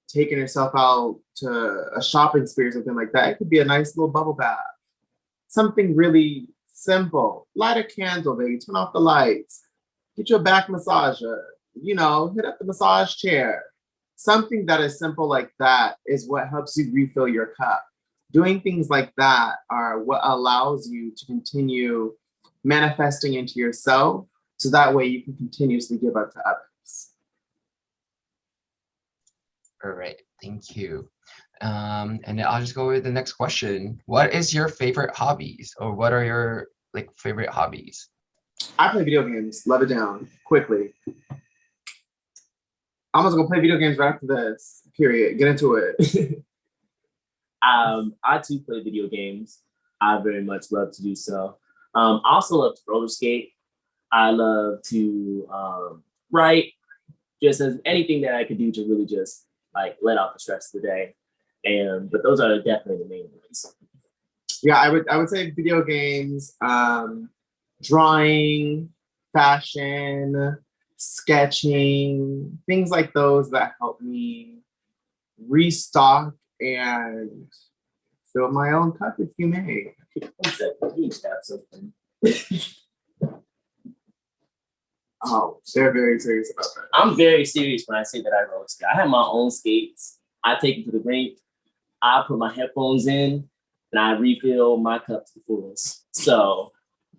taking yourself out to a shopping spree or something like that. It could be a nice little bubble bath. Something really simple. Light a candle, baby, turn off the lights. Get your back massager, you know, hit up the massage chair. Something that is simple like that is what helps you refill your cup. Doing things like that are what allows you to continue manifesting into yourself so that way you can continuously give up to others. All right, thank you. Um, and I'll just go with the next question. What is your favorite hobbies or what are your like favorite hobbies? I play video games, love it down, quickly. I'm just gonna play video games right after this, period. Get into it. Um, I too play video games. I very much love to do so. Um, I also love to roller skate. I love to um, write, just as anything that I could do to really just like let out the stress of the day. And but those are definitely the main ones. Yeah, I would I would say video games. Um, drawing, fashion, sketching, things like those that help me restock and fill my own cup, if you may. Oh, they're very serious about that. I'm very serious when I say that I roller skate. I have my own skates. I take them to the rink. I put my headphones in and I refill my cup to the fullest. So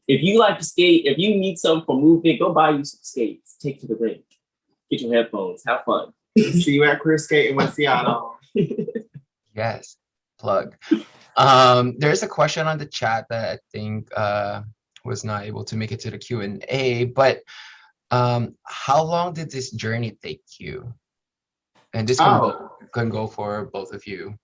if you like to skate, if you need something for movement, go buy you some skates. Take to the rink. Get your headphones. Have fun. See you at Queer Skate in West Seattle. Yes, plug. Um, there's a question on the chat that I think uh, was not able to make it to the Q and A, but um, how long did this journey take you? And this can, Oh. go, can go for both of you.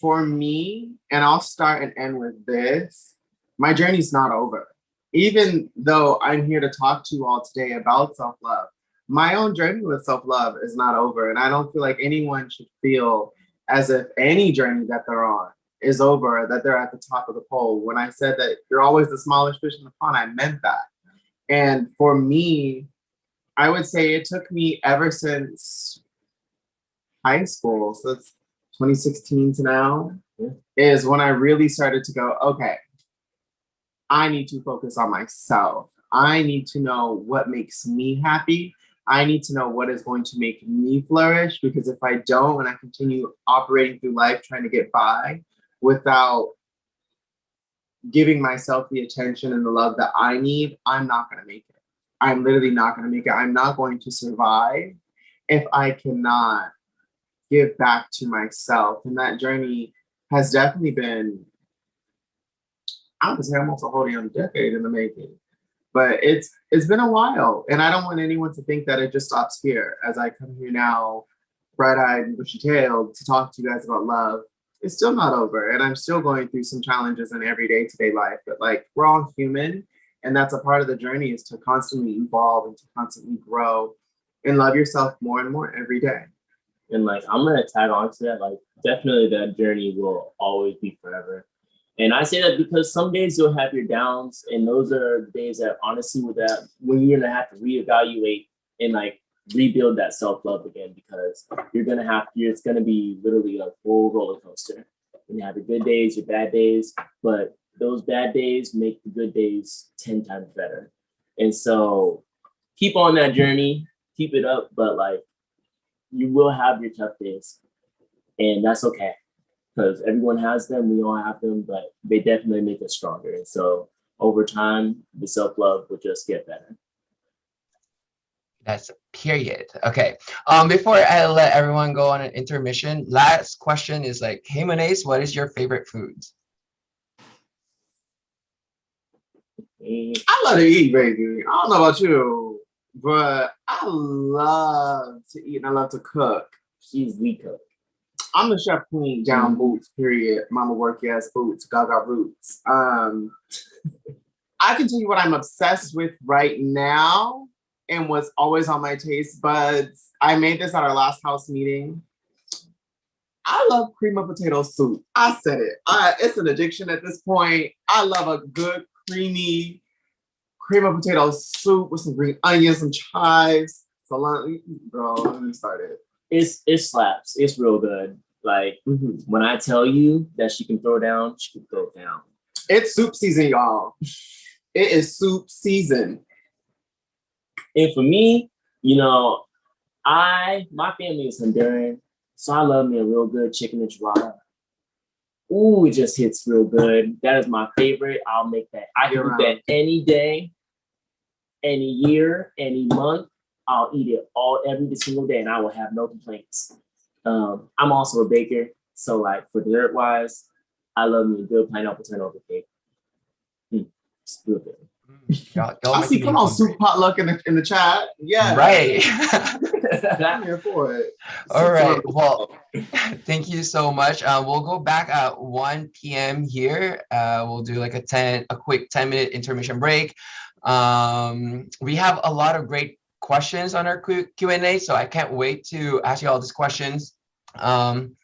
For me, and I'll start and end with this, my journey's not over. Even though I'm here to talk to you all today about self love, my own journey with self love is not over. And I don't feel like anyone should feel as if any journey that they're on is over, that they're at the top of the pole. When I said that you're always the smallest fish in the pond, I meant that. And for me, I would say it took me ever since high school. So it's 2016 to now Yeah. is when I really started to go, okay, I need to focus on myself. I need to know what makes me happy. I need to know what is going to make me flourish because if I don't and I continue operating through life trying to get by without giving myself the attention and the love that I need, I'm not going to make it. I'm literally not going to make it. I'm not going to survive if I cannot give back to myself. And that journey has definitely been, I would say almost a whole damn decade in the making. But it's it's been a while. And I don't want anyone to think that it just stops here as I come here now, bright-eyed and bushy-tailed to talk to you guys about love. It's still not over. And I'm still going through some challenges in everyday today life. But like we're all human. And that's a part of the journey is to constantly evolve and to constantly grow and love yourself more and more every day. And like I'm gonna tag on to that. Like definitely that journey will always be forever. And I say that because some days you'll have your downs, and those are days that honestly with that when you're gonna have to reevaluate and like rebuild that self-love again because you're gonna have you're, it's gonna be literally a full roller coaster. And you have your good days, your bad days, but those bad days make the good days 10 times better. And so keep on that journey, keep it up, but like you will have your tough days. And that's okay. Because everyone has them, we all have them, but they definitely make us stronger. And so over time, the self-love will just get better. That's a period. Okay. Um, before I let everyone go on an intermission, last question is like, hey Monets, what is your favorite food? I love to eat, baby. I don't know about you, but I love to eat and I love to cook. she's the cook. I'm the chef queen, down boots, period. Mama work ass boots, gaga roots. Um, I can tell you what I'm obsessed with right now and what's always on my taste buds. I made this at our last house meeting. I love cream of potato soup. I said it. I, it's an addiction at this point. I love a good, creamy cream of potato soup with some green onions, some chives, salami. Bro, let me start it. It's it slaps. It's real good. Like Mhm. when I tell you that she can throw down, she can throw down. It's soup season, y'all. It is soup season. And for me, you know, I my family is Honduran, so I love me a real good chicken enchilada. Ooh, it just hits real good. That is my favorite. I'll make that. I can eat that any day, any year, any month. I'll eat it all every single day, and I will have no complaints. Um, I'm also a baker, so like for dessert wise, I love me a good pineapple turnover cake. Mm, it's real good. Y'all- y'all I see. Come on, hungry. soup potluck in the in the chat. Yeah, Right. I'm here for it. All Soup's right. Well, thank you so much. Uh, we'll go back at 1 p.m. here. Uh, we'll do like a 10, a quick 10 minute intermission break. Um, we have a lot of great questions on our Q&A, so I can't wait to ask you all these questions. Um,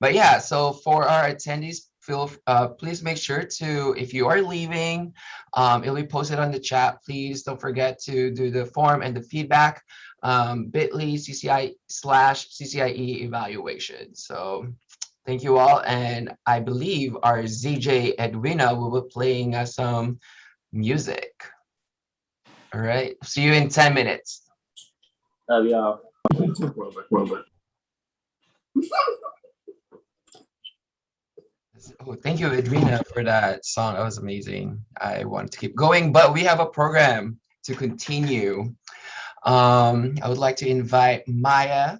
but yeah, so for our attendees, feel, uh, please make sure to, if you are leaving, um, it'll be posted on the chat. Please don't forget to do the form and the feedback, um, bit.ly CCI slash CCIE evaluation. So thank you all. And I believe our DJ Edwina will be playing us some music. All right, see you in 10 minutes. Love y'all. Oh, thank you, Adrina, for that song. That was amazing. I want to keep going, but we have a program to continue. Um, I would like to invite Maya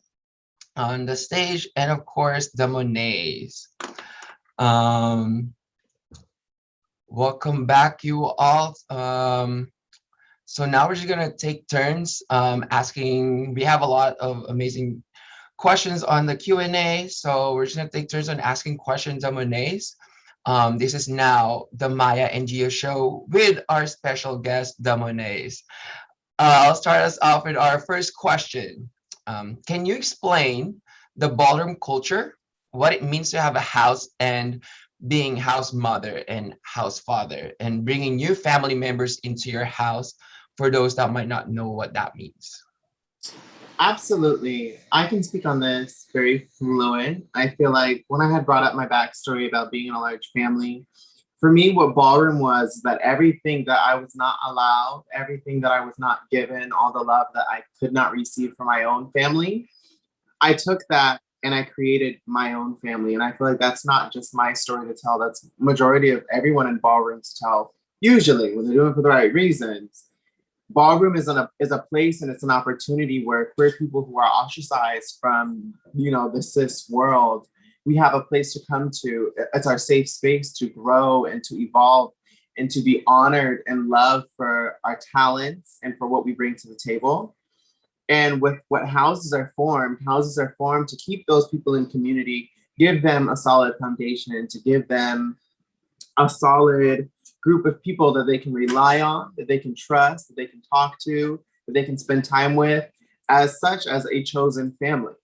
on the stage and of course the Monets. Um, welcome back you all. Um, so now we're just gonna take turns um, asking, we have a lot of amazing questions on the Q&A. So we're just gonna take turns on asking questions on Monets. Um, this is now the Maya and Gio show with our special guest, the Monets. Uh, I'll start us off with our first question. Um, can you explain the ballroom culture, what it means to have a house and being house mother and house father and bringing new family members into your house for those that might not know what that means? Absolutely. I can speak on this very fluent. I feel like when I had brought up my backstory about being in a large family, for me, what ballroom was that everything that I was not allowed, everything that I was not given, all the love that I could not receive from my own family, I took that and I created my own family. And I feel like that's not just my story to tell, that's majority of everyone in ballroom to tell, usually when they're doing it for the right reasons ballroom is, a is a place and it's an opportunity where queer people who are ostracized from you know the cis world we have a place to come to. It's our safe space to grow and to evolve and to be honored and loved for our talents and for what we bring to the table. And with what houses are formed houses are formed to keep those people in community give them a solid foundation to give them a solid group of people that they can rely on, that they can trust, that they can talk to, that they can spend time with, as such as a chosen family.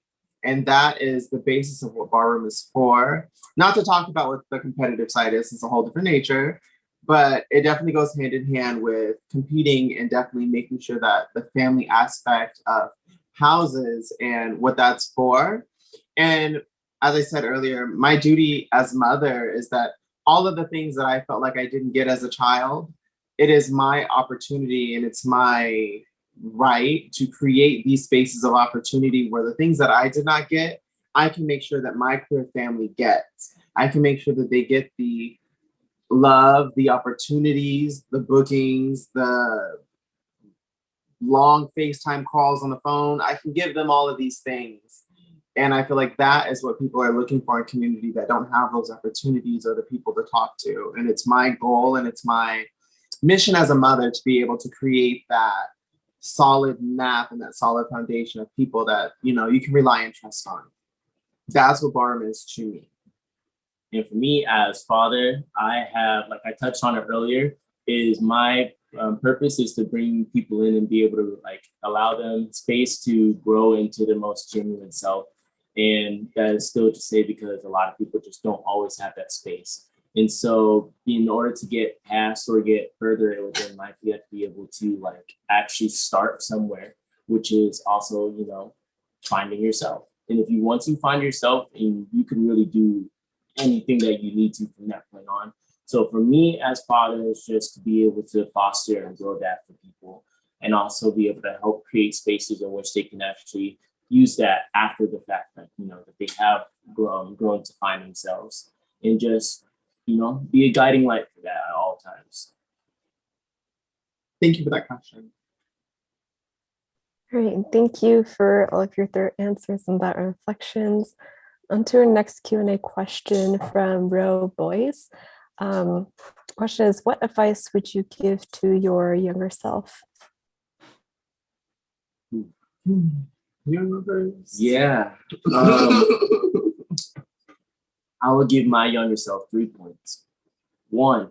And that is the basis of what ballroom is for. Not to talk about what the competitive side is, it's a whole different nature, but it definitely goes hand in hand with competing and definitely making sure that the family aspect of houses and what that's for. And as I said earlier, my duty as mother is that all of the things that I felt like I didn't get as a child, it is my opportunity and it's my right to create these spaces of opportunity where the things that I did not get, I can make sure that my queer family gets. I can make sure that they get the love, the opportunities, the bookings, the long FaceTime calls on the phone. I can give them all of these things and I feel like that is what people are looking for in community that don't have those opportunities or the people to talk to. And it's my goal and it's my mission as a mother to be able to create that solid map and that solid foundation of people that, you know, you can rely and trust on. That's what ballroom is to me. And for me as father, I have, like I touched on it earlier, is my um, purpose is to bring people in and be able to like allow them space to grow into their most genuine self and that is still to say because a lot of people just don't always have that space. And so in order to get past or get further within life, you have to be able to like actually start somewhere, which is also, you know, finding yourself. And if you once you find yourself and you can really do anything that you need to from that point on. So for me as father, it's just to be able to foster and grow that for people and also be able to help create spaces in which they can actually use that after the fact that you know that they have grown grown to find themselves and just you know be a guiding light for that at all times thank you for that question Great, thank you for all of your thorough answers and that reflections. On to our next Q&A question from Row Boys. Um, question is, what advice would you give to your younger self? Hmm. Universe. Yeah. Um, I will give my younger self three points. One,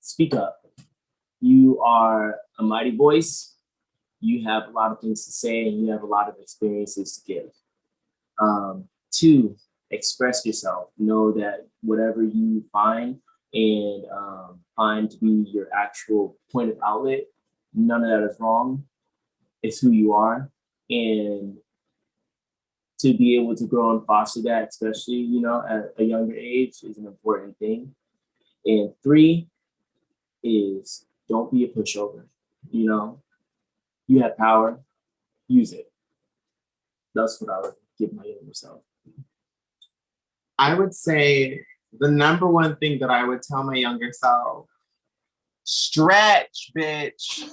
speak up. You are a mighty voice. You have a lot of things to say and you have a lot of experiences to give. Um, two, express yourself. Know that whatever you find and um, find to be your actual point of outlet, none of that is wrong. It's who you are. And to be able to grow and foster that, especially, you know, at a younger age is an important thing. And three is don't be a pushover. You know, you have power, use it. That's what I would give my younger self. I would say the number one thing that I would tell my younger self, stretch, bitch.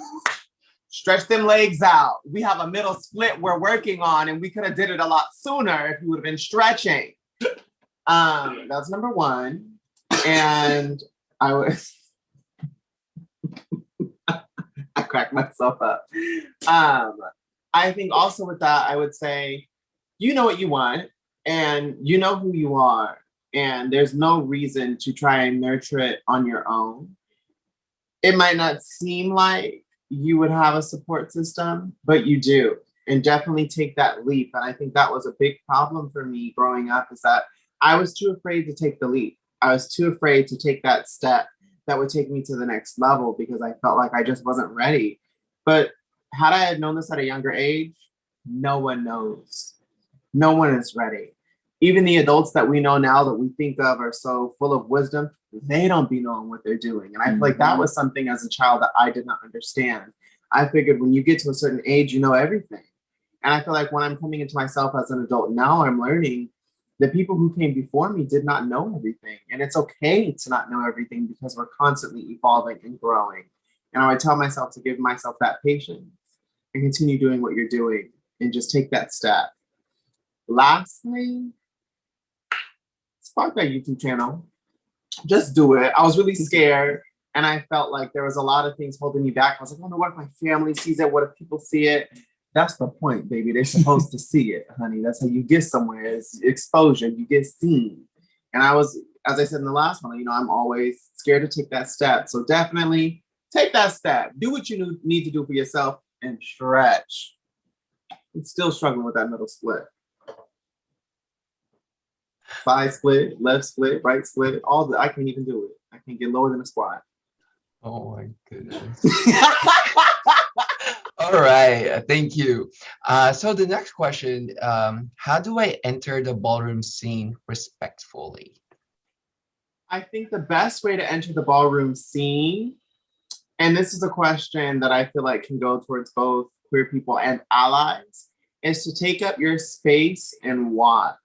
Stretch them legs out. We have a middle split we're working on and we could have did it a lot sooner if you would have been stretching. Um, that's number one. And I was, I cracked myself up. Um, I think also with that, I would say, you know what you want and you know who you are and there's no reason to try and nurture it on your own. It might not seem like you would have a support system, but you do. And definitely take that leap. And I think that was a big problem for me growing up is that I was too afraid to take the leap. I was too afraid to take that step that would take me to the next level because I felt like I just wasn't ready. But had I had known this at a younger age, no one knows. No one is ready even the adults that we know now that we think of are so full of wisdom, they don't be knowing what they're doing. And I feel like that mm-hmm. was something as a child that I did not understand. I figured when you get to a certain age, you know everything. And I feel like when I'm coming into myself as an adult now, I'm learning the people who came before me did not know everything. And it's okay to not know everything because we're constantly evolving and growing. And I would tell myself to give myself that patience and continue doing what you're doing and just take that step. Lastly, spark that YouTube channel. Just do it. I was really mm-hmm. scared and I felt like there was a lot of things holding me back. I was like, I wonder what if my family sees it? What if people see it? That's the point, baby. They're supposed to see it, honey. That's how you get somewhere. It's exposure. You get seen. And I was, as I said in the last one, you know, I'm always scared to take that step. So definitely take that step. Do what you need to do for yourself and stretch. I'm still struggling with that middle split side split, left split, right split, all the, I can't even do it. I can't get lower than a squat. Oh my goodness. all right, thank you. Uh, so the next question, um, how do I enter the ballroom scene respectfully? I think the best way to enter the ballroom scene, and this is a question that I feel like can go towards both queer people and allies, is to take up your space and watch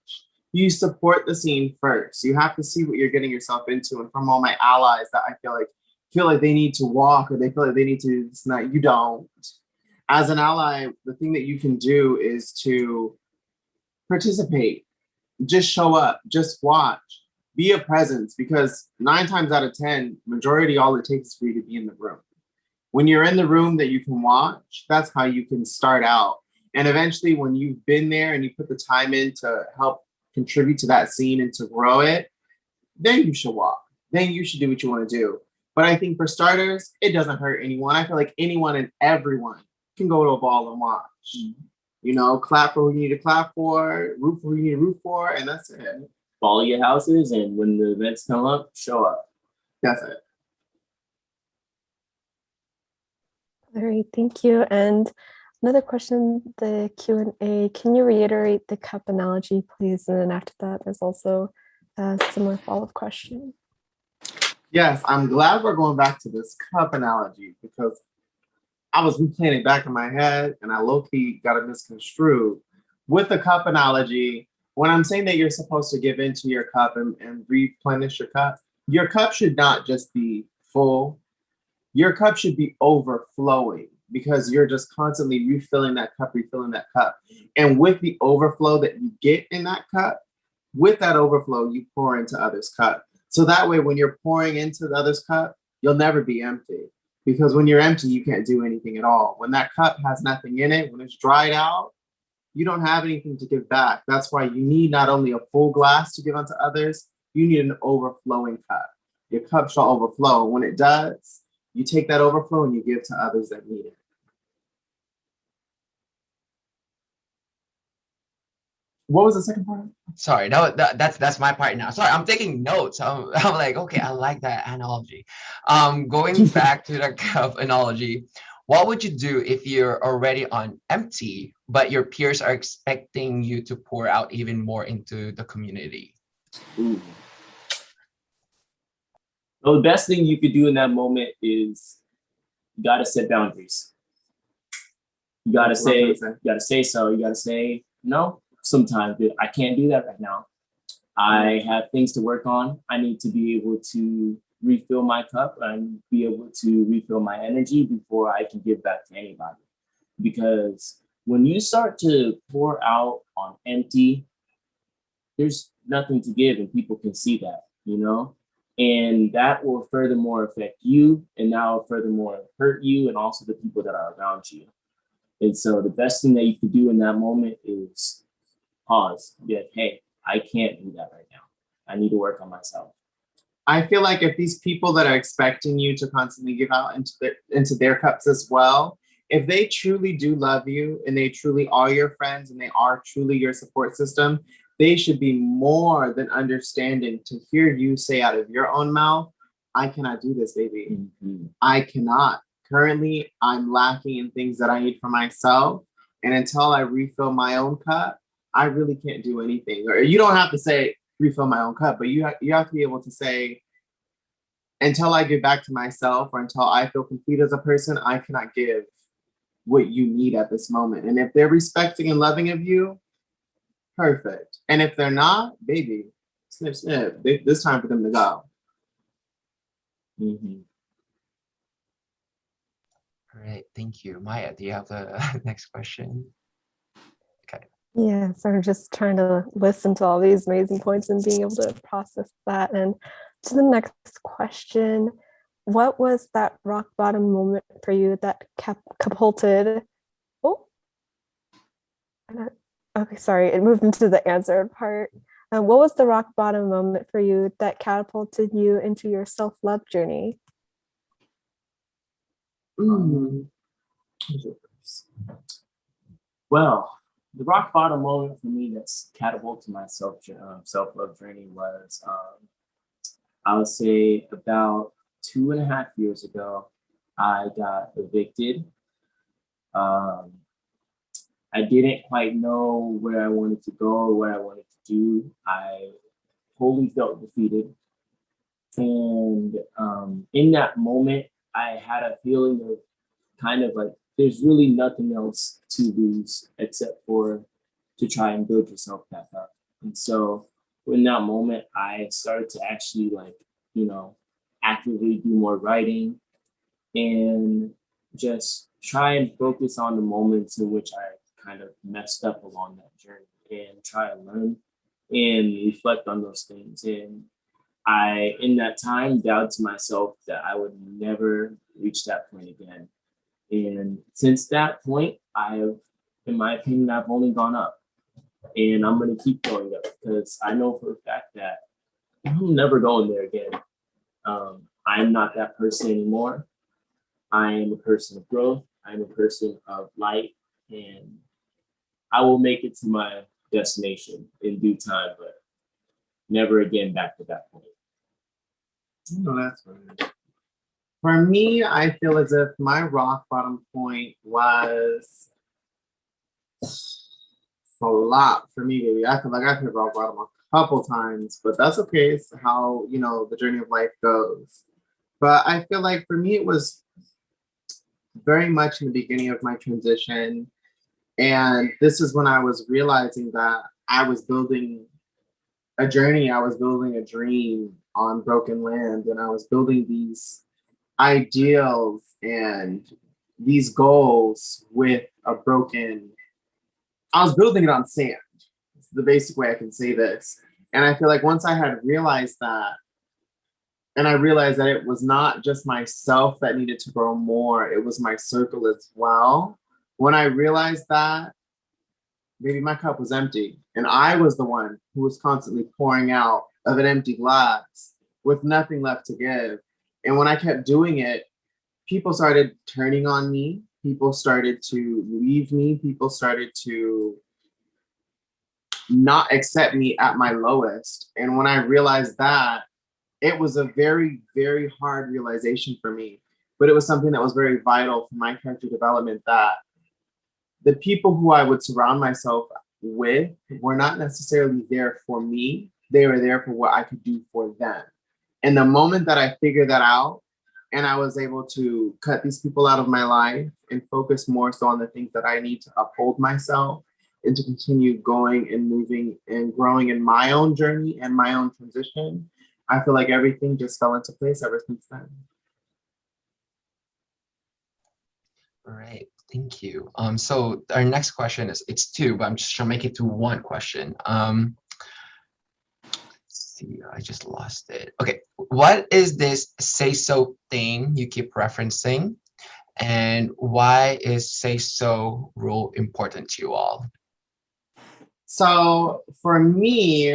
you support the scene first. You have to see what you're getting yourself into. And from all my allies that I feel like feel like they need to walk or they feel like they need to this night, you don't. As an ally, the thing that you can do is to participate, just show up, just watch, be a presence because nine times out of 10, majority, all it takes is for you to be in the room. When you're in the room that you can watch, that's how you can start out. And eventually when you've been there and you put the time in to help contribute to that scene and to grow it, then you should walk. Then you should do what you want to do. But I think for starters, it doesn't hurt anyone. I feel like anyone and everyone can go to a ball and watch. Mm-hmm. You know, clap for who you need to clap for, root for who you need to root for, and that's it. Follow your houses, and when the events come up, show up. That's it. All right, thank you. And Another question, the Q&A, can you reiterate the cup analogy, please? And then after that, there's also uh, a similar follow-up question. Yes, I'm glad we're going back to this cup analogy because I was replaying it back in my head and I low-key got it misconstrued. With the cup analogy, when I'm saying that you're supposed to give into your cup and, and replenish your cup, your cup should not just be full. Your cup should be overflowing because you're just constantly refilling that cup, refilling that cup. And with the overflow that you get in that cup, with that overflow, you pour into others' cup. So that way, when you're pouring into the other's cup, you'll never be empty. Because when you're empty, you can't do anything at all. When that cup has nothing in it, when it's dried out, you don't have anything to give back. That's why you need not only a full glass to give unto others, you need an overflowing cup. Your cup shall overflow. When it does, you take that overflow and you give to others that need it. What was the second part? Sorry, that, that that's that's my part now. Sorry, I'm taking notes. I'm, I'm like, okay, I like that analogy. Um, going back to the cup analogy, what would you do if you're already on empty, but your peers are expecting you to pour out even more into the community? Ooh. So the best thing you could do in that moment is you gotta set boundaries. You gotta say, you gotta say so. You gotta say no. Sometimes I can't do that right now. I have things to work on. I need to be able to refill my cup and be able to refill my energy before I can give back to anybody. Because when you start to pour out on empty, there's nothing to give and people can see that, you know? And that will furthermore affect you and now furthermore hurt you and also the people that are around you. And so the best thing that you can do in that moment is pause, be like, hey, I can't do that right now. I need to work on myself. I feel like if these people that are expecting you to constantly give out into their into their cups as well, if they truly do love you and they truly are your friends and they are truly your support system, they should be more than understanding to hear you say out of your own mouth, I cannot do this, baby. Mm-hmm. I cannot. Currently, I'm lacking in things that I need for myself. And until I refill my own cup, I really can't do anything. Or you don't have to say refill my own cup, but you, ha- you have to be able to say, until I give back to myself or until I feel complete as a person, I cannot give what you need at this moment. And if they're respecting and loving of you, perfect. And if they're not, baby, snip, snip. They- It's time for them to go. Mm -hmm. All right, thank you. Maya, do you have the next question? Okay. Yeah, so I'm just trying to listen to all these amazing points and being able to process that. And to the next question, what was that rock bottom moment for you that cap- catapulted? Oh, I don't- okay, sorry, it moved into the answered part. Um, what was the rock bottom moment for you that catapulted you into your self love journey? Mm. Well, the rock bottom moment for me that's catapulted my self um, self love journey was um, I would say about two and a half years ago. I got evicted. Um, I didn't quite know where I wanted to go or what I wanted to do. I wholly felt defeated, and um, in that moment, I had a feeling of kind of like there's really nothing else to lose except for to try and build yourself back up. And so in that moment, I started to actually like, you know, actively do more writing and just try and focus on the moments in which I kind of messed up along that journey and try and learn and reflect on those things. And I, in that time, vowed to myself that I would never reach that point again. And since that point, I've, in my opinion, I've only gone up. And I'm gonna keep going up because I know for a fact that I'm never going there again. Um, I'm not that person anymore. I am a person of growth. I'm a person of light, and I will make it to my destination in due time, but never again back to that point. No, that's right. For me, I feel as if my rock bottom point was a lot for me, baby. I feel like I've hit rock bottom a couple times, but that's okay. It's how, you know, the journey of life goes. But I feel like for me, it was very much in the beginning of my transition. And this is when I was realizing that I was building a journey, I was building a dream on broken land, and I was building these ideals and these goals with a broken, I was building it on sand. It's the basic way I can say this. And I feel like once I had realized that, and I realized that it was not just myself that needed to grow more, it was my circle as well. When I realized that, maybe my cup was empty and I was the one who was constantly pouring out of an empty glass with nothing left to give. And when I kept doing it, people started turning on me. People started to leave me. People started to not accept me at my lowest. And when I realized that, it was a very, very hard realization for me. But it was something that was very vital for my character development that the people who I would surround myself with were not necessarily there for me. They were there for what I could do for them. And the moment that I figured that out and I was able to cut these people out of my life and focus more so on the things that I need to uphold myself and to continue going and moving and growing in my own journey and my own transition, I feel like everything just fell into place ever since then. All right, thank you. Um, so our next question is, it's two, but I'm just to make it to one question. Um, see, I just lost it. Okay, what is this say so thing you keep referencing? And why is say so rule important to you all? So for me,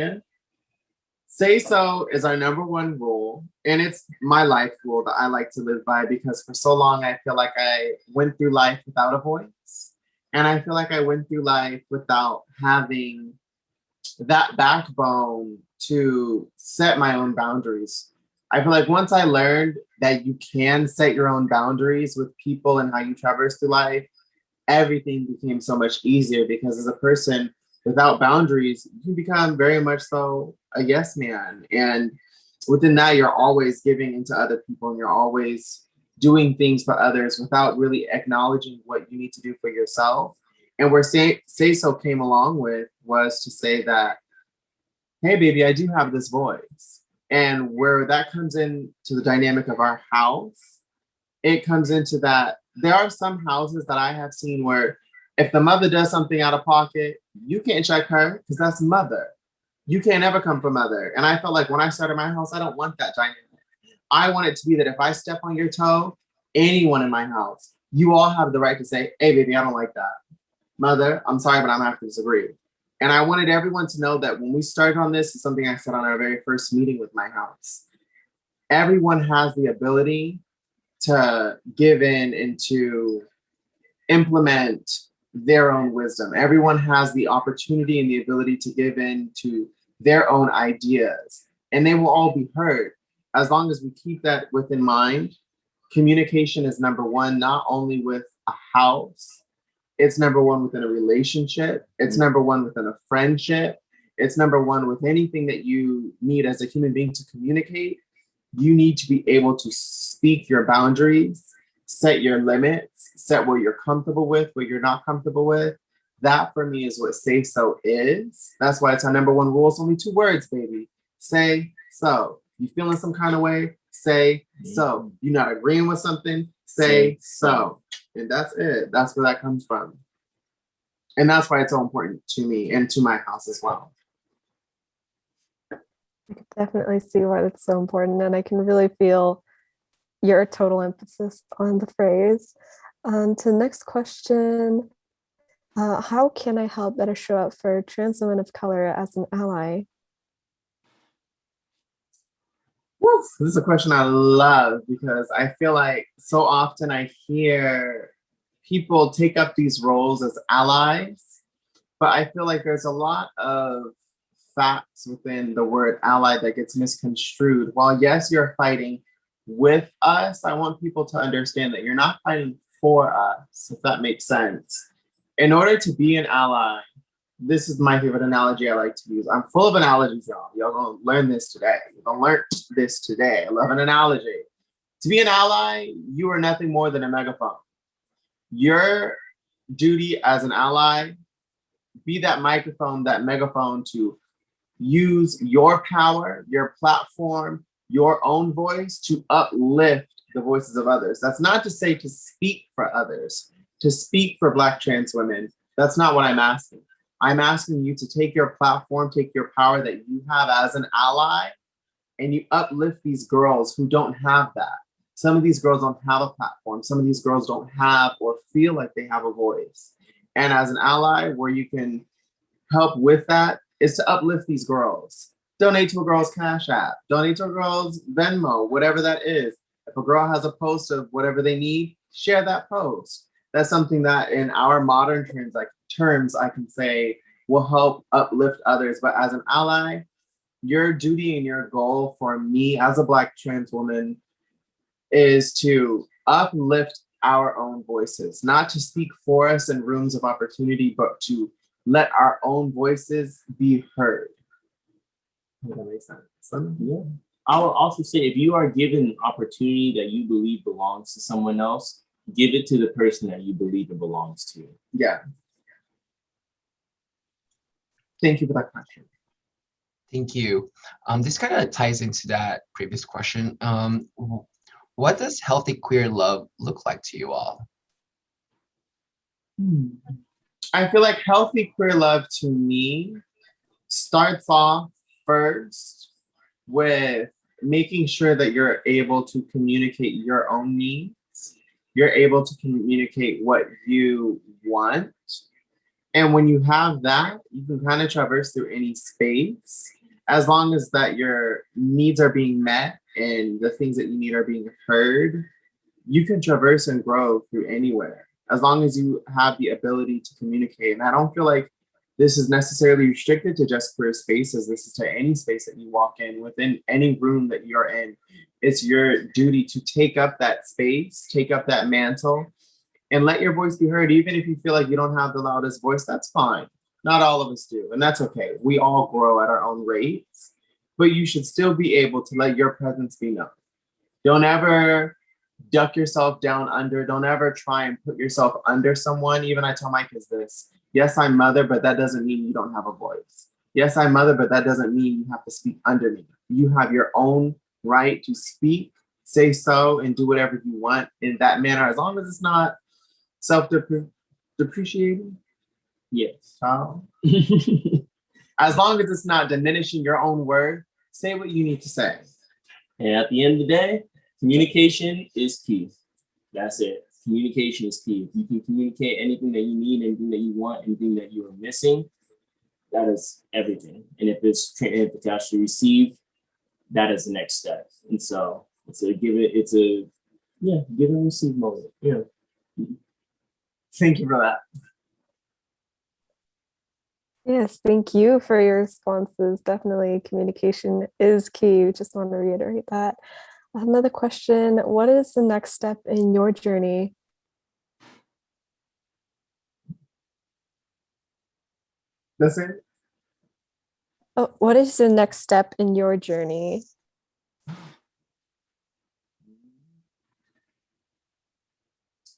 say so is our number one rule. And it's my life rule that I like to live by because for so long I feel like I went through life without a voice. And I feel like I went through life without having that backbone to set my own boundaries. I feel like once I learned that you can set your own boundaries with people and how you traverse through life, everything became so much easier because as a person without boundaries, you become very much so a yes man. And within that, you're always giving into other people and you're always doing things for others without really acknowledging what you need to do for yourself. And where say, say so came along with was to say that, hey, baby, I do have this voice. And where that comes into the dynamic of our house, it comes into that there are some houses that I have seen where if the mother does something out of pocket, you can't check her because that's mother. You can't ever come from mother. And I felt like when I started my house, I don't want that dynamic. I want it to be that if I step on your toe, anyone in my house, you all have the right to say, hey, baby, I don't like that. Mother, I'm sorry, but I'm have to disagree. And I wanted everyone to know that when we started on this, it's something I said on our very first meeting with my house. Everyone has the ability to give in and to implement their own wisdom. Everyone has the opportunity and the ability to give in to their own ideas, and they will all be heard. As long as we keep that within mind, communication is number one, not only with a house, it's number one within a relationship, it's mm. number one within a friendship, it's number one with anything that you need as a human being to communicate. You need to be able to speak your boundaries set your limits, set what you're comfortable with, what you're not comfortable with. That for me is what say so is. That's why it's our number one rule. It's only two words, baby. Say so. You feeling some kind of way? Say mm-hmm. so. You're not agreeing with something? Say so. And that's it. That's where that comes from. And that's why it's so important to me and to my house as well. I can definitely see why that's so important. And I can really feel your total emphasis on the phrase. Um, to the next question, uh, how can I help better show up for trans women of color as an ally? This is a question I love because I feel like so often I hear people take up these roles as allies, but I feel like there's a lot of facts within the word ally that gets misconstrued. While yes, you're fighting with us, I want people to understand that you're not fighting for us, if that makes sense. In order to be an ally, this is my favorite analogy I like to use. I'm full of analogies, y'all. Y'all gonna learn this today. You're gonna learn this today. I love an analogy. To be an ally, you are nothing more than a megaphone. Your duty as an ally, be that microphone, that megaphone to use your power, your platform, your own voice to uplift the voices of others. That's not to say to speak for others, to speak for Black trans women. That's not what I'm asking. I'm asking you to take your platform, take your power that you have as an ally, and you uplift these girls who don't have that. Some of these girls don't have a platform. Some of these girls don't have or feel like they have a voice. And as an ally, where you can help with that is to uplift these girls donate to a girl's Cash App, donate to a girl's Venmo, whatever that is. If a girl has a post of whatever they need, share that post. That's something that in our modern trans like terms, I can say will help uplift others. But as an ally, your duty and your goal for me as a Black trans woman is to uplift our own voices, not to speak for us in rooms of opportunity, but to let our own voices be heard. Does that make sense? Yeah. I will also say if you are given an opportunity that you believe belongs to someone else, give it to the person that you believe it belongs to. Yeah. Thank you for that question. Thank you. Um, this kind of ties into that previous question. Um, what does healthy queer love look like to you all? I feel like healthy queer love to me starts off first with making sure that you're able to communicate your own needs. You're able to communicate what you want. And when you have that, you can kind of traverse through any space as long as that your needs are being met and the things that you need are being heard, you can traverse and grow through anywhere as long as you have the ability to communicate. And I don't feel like this is necessarily restricted to just queer spaces. This is to any space that you walk in, within any room that you're in. It's your duty to take up that space, take up that mantle, and let your voice be heard. Even if you feel like you don't have the loudest voice, that's fine. Not all of us do, and that's okay. We all grow at our own rates, but you should still be able to let your presence be known. Don't ever duck yourself down under. Don't ever try and put yourself under someone. Even I tell my kids this. Yes, I'm mother, but that doesn't mean you don't have a voice. Yes, I'm mother, but that doesn't mean you have to speak under me. You have your own right to speak, say so, and do whatever you want in that manner, as long as it's not self-depreciating. Yes. child. As long as it's not diminishing your own word, say what you need to say. And at the end of the day, communication is key. That's it. Communication is key. If you can communicate anything that you need, anything that you want, anything that you are missing, that is everything. And if it's tra- if it's actually received, that is the next step. And so it's a give it, it's a yeah, give and receive moment. Yeah. Thank you for that. Yes, thank you for your responses. Definitely communication is key. Just want to reiterate that. Another question, what is the next step in your journey? That's it. Oh, what is the next step in your journey?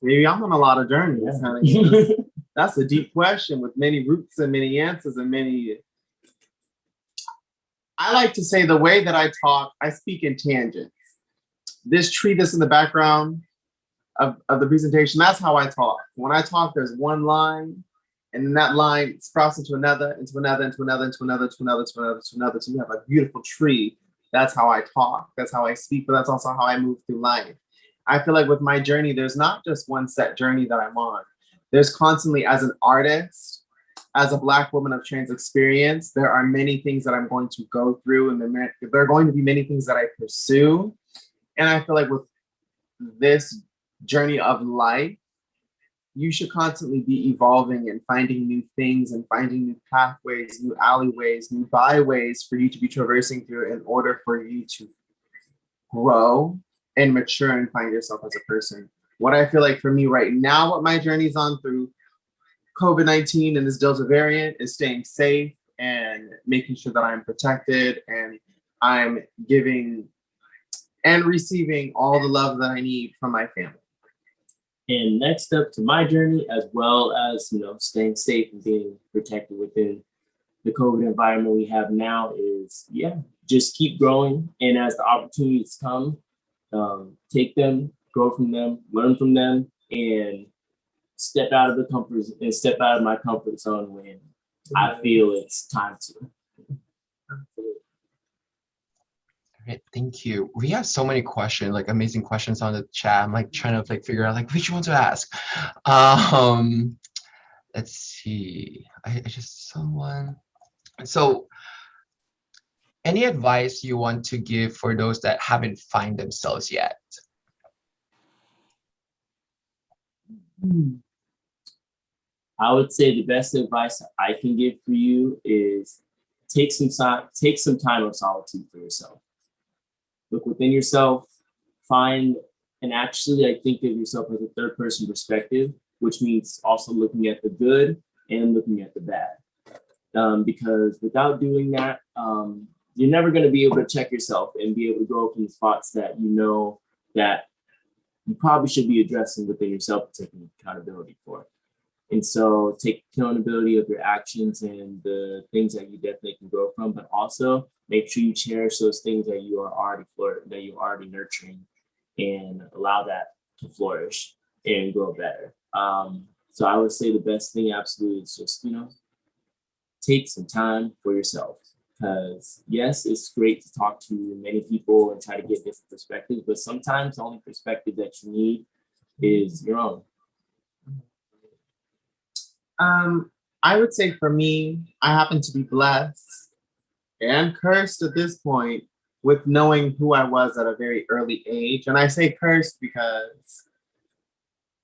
Maybe I'm on a lot of journeys. honey. That's a deep question with many roots and many answers and many. I like to say the way that I talk, I speak in tangents. This tree that's in the background of, of the presentation, that's how I talk. When I talk, there's one line, and then that line sprouts into another, into another, into another, into another, to another, to another, to another. So you have a beautiful tree. That's how I talk. That's how I speak, but that's also how I move through life. I feel like with my journey, there's not just one set journey that I'm on. There's constantly, as an artist, as a Black woman of trans experience, there are many things that I'm going to go through, and there there are going to be many things that I pursue. And I feel like with this journey of life, you should constantly be evolving and finding new things and finding new pathways, new alleyways, new byways for you to be traversing through in order for you to grow and mature and find yourself as a person. What I feel like for me right now, what my journey's on through COVID 19 and this Delta variant is staying safe and making sure that I'm protected and I'm giving and receiving all the love that I need from my family. And next up to my journey, as well as you know, staying safe and being protected within the COVID environment we have now, is yeah, just keep growing. And as the opportunities come, um, take them, grow from them, learn from them, and step out of the comfort and step out of my comfort zone when I feel it's time to. Great, thank you. We have so many questions, like amazing questions on the chat. I'm like trying to like figure out like which one to ask. Um, let's see. I, I just someone. So, any advice you want to give for those that haven't find themselves yet? I would say the best advice I can give for you is take some time, take some time of solitude for yourself. Look within yourself, find and actually I think of yourself as a third person perspective, which means also looking at the good and looking at the bad. Um, because without doing that, um, you're never going to be able to check yourself and be able to go from spots that you know that you probably should be addressing within yourself and taking accountability for. And so take accountability of your actions and the things that you definitely can grow from, but also make sure you cherish those things that you are already that you're already nurturing and allow that to flourish and grow better. Um, so I would say the best thing absolutely is just, you know, take some time for yourself. Because yes, it's great to talk to many people and try to get different perspectives, but sometimes the only perspective that you need is your own. Um, I would say for me, I happen to be blessed and cursed at this point with knowing who I was at a very early age. And I say cursed because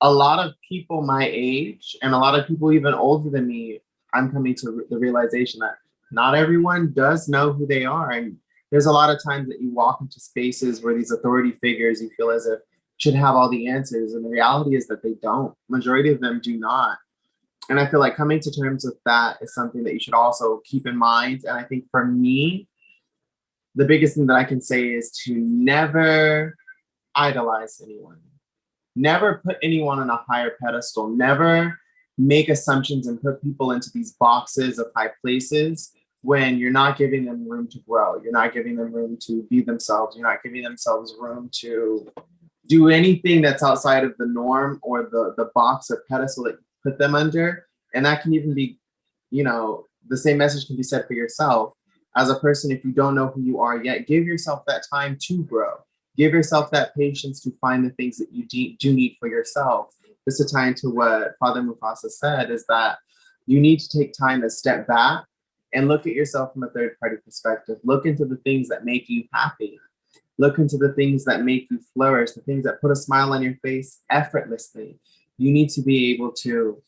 a lot of people my age and a lot of people even older than me, I'm coming to the realization that not everyone does know who they are. And there's a lot of times that you walk into spaces where these authority figures you feel as if should have all the answers. And the reality is that they don't. Majority of them do not. And I feel like coming to terms with that is something that you should also keep in mind. And I think for me, the biggest thing that I can say is to never idolize anyone. Never put anyone on a higher pedestal. Never make assumptions and put people into these boxes of high places when you're not giving them room to grow. You're not giving them room to be themselves. You're not giving themselves room to do anything that's outside of the norm or the, the box or pedestal that you put them under. And that can even be, you know, the same message can be said for yourself. As a person, if you don't know who you are yet, give yourself that time to grow. Give yourself that patience to find the things that you do need for yourself. Just to tie into what Father Mufasa said, is that you need to take time to step back and look at yourself from a third party perspective. Look into the things that make you happy. Look into the things that make you flourish, the things that put a smile on your face effortlessly. You need to be able to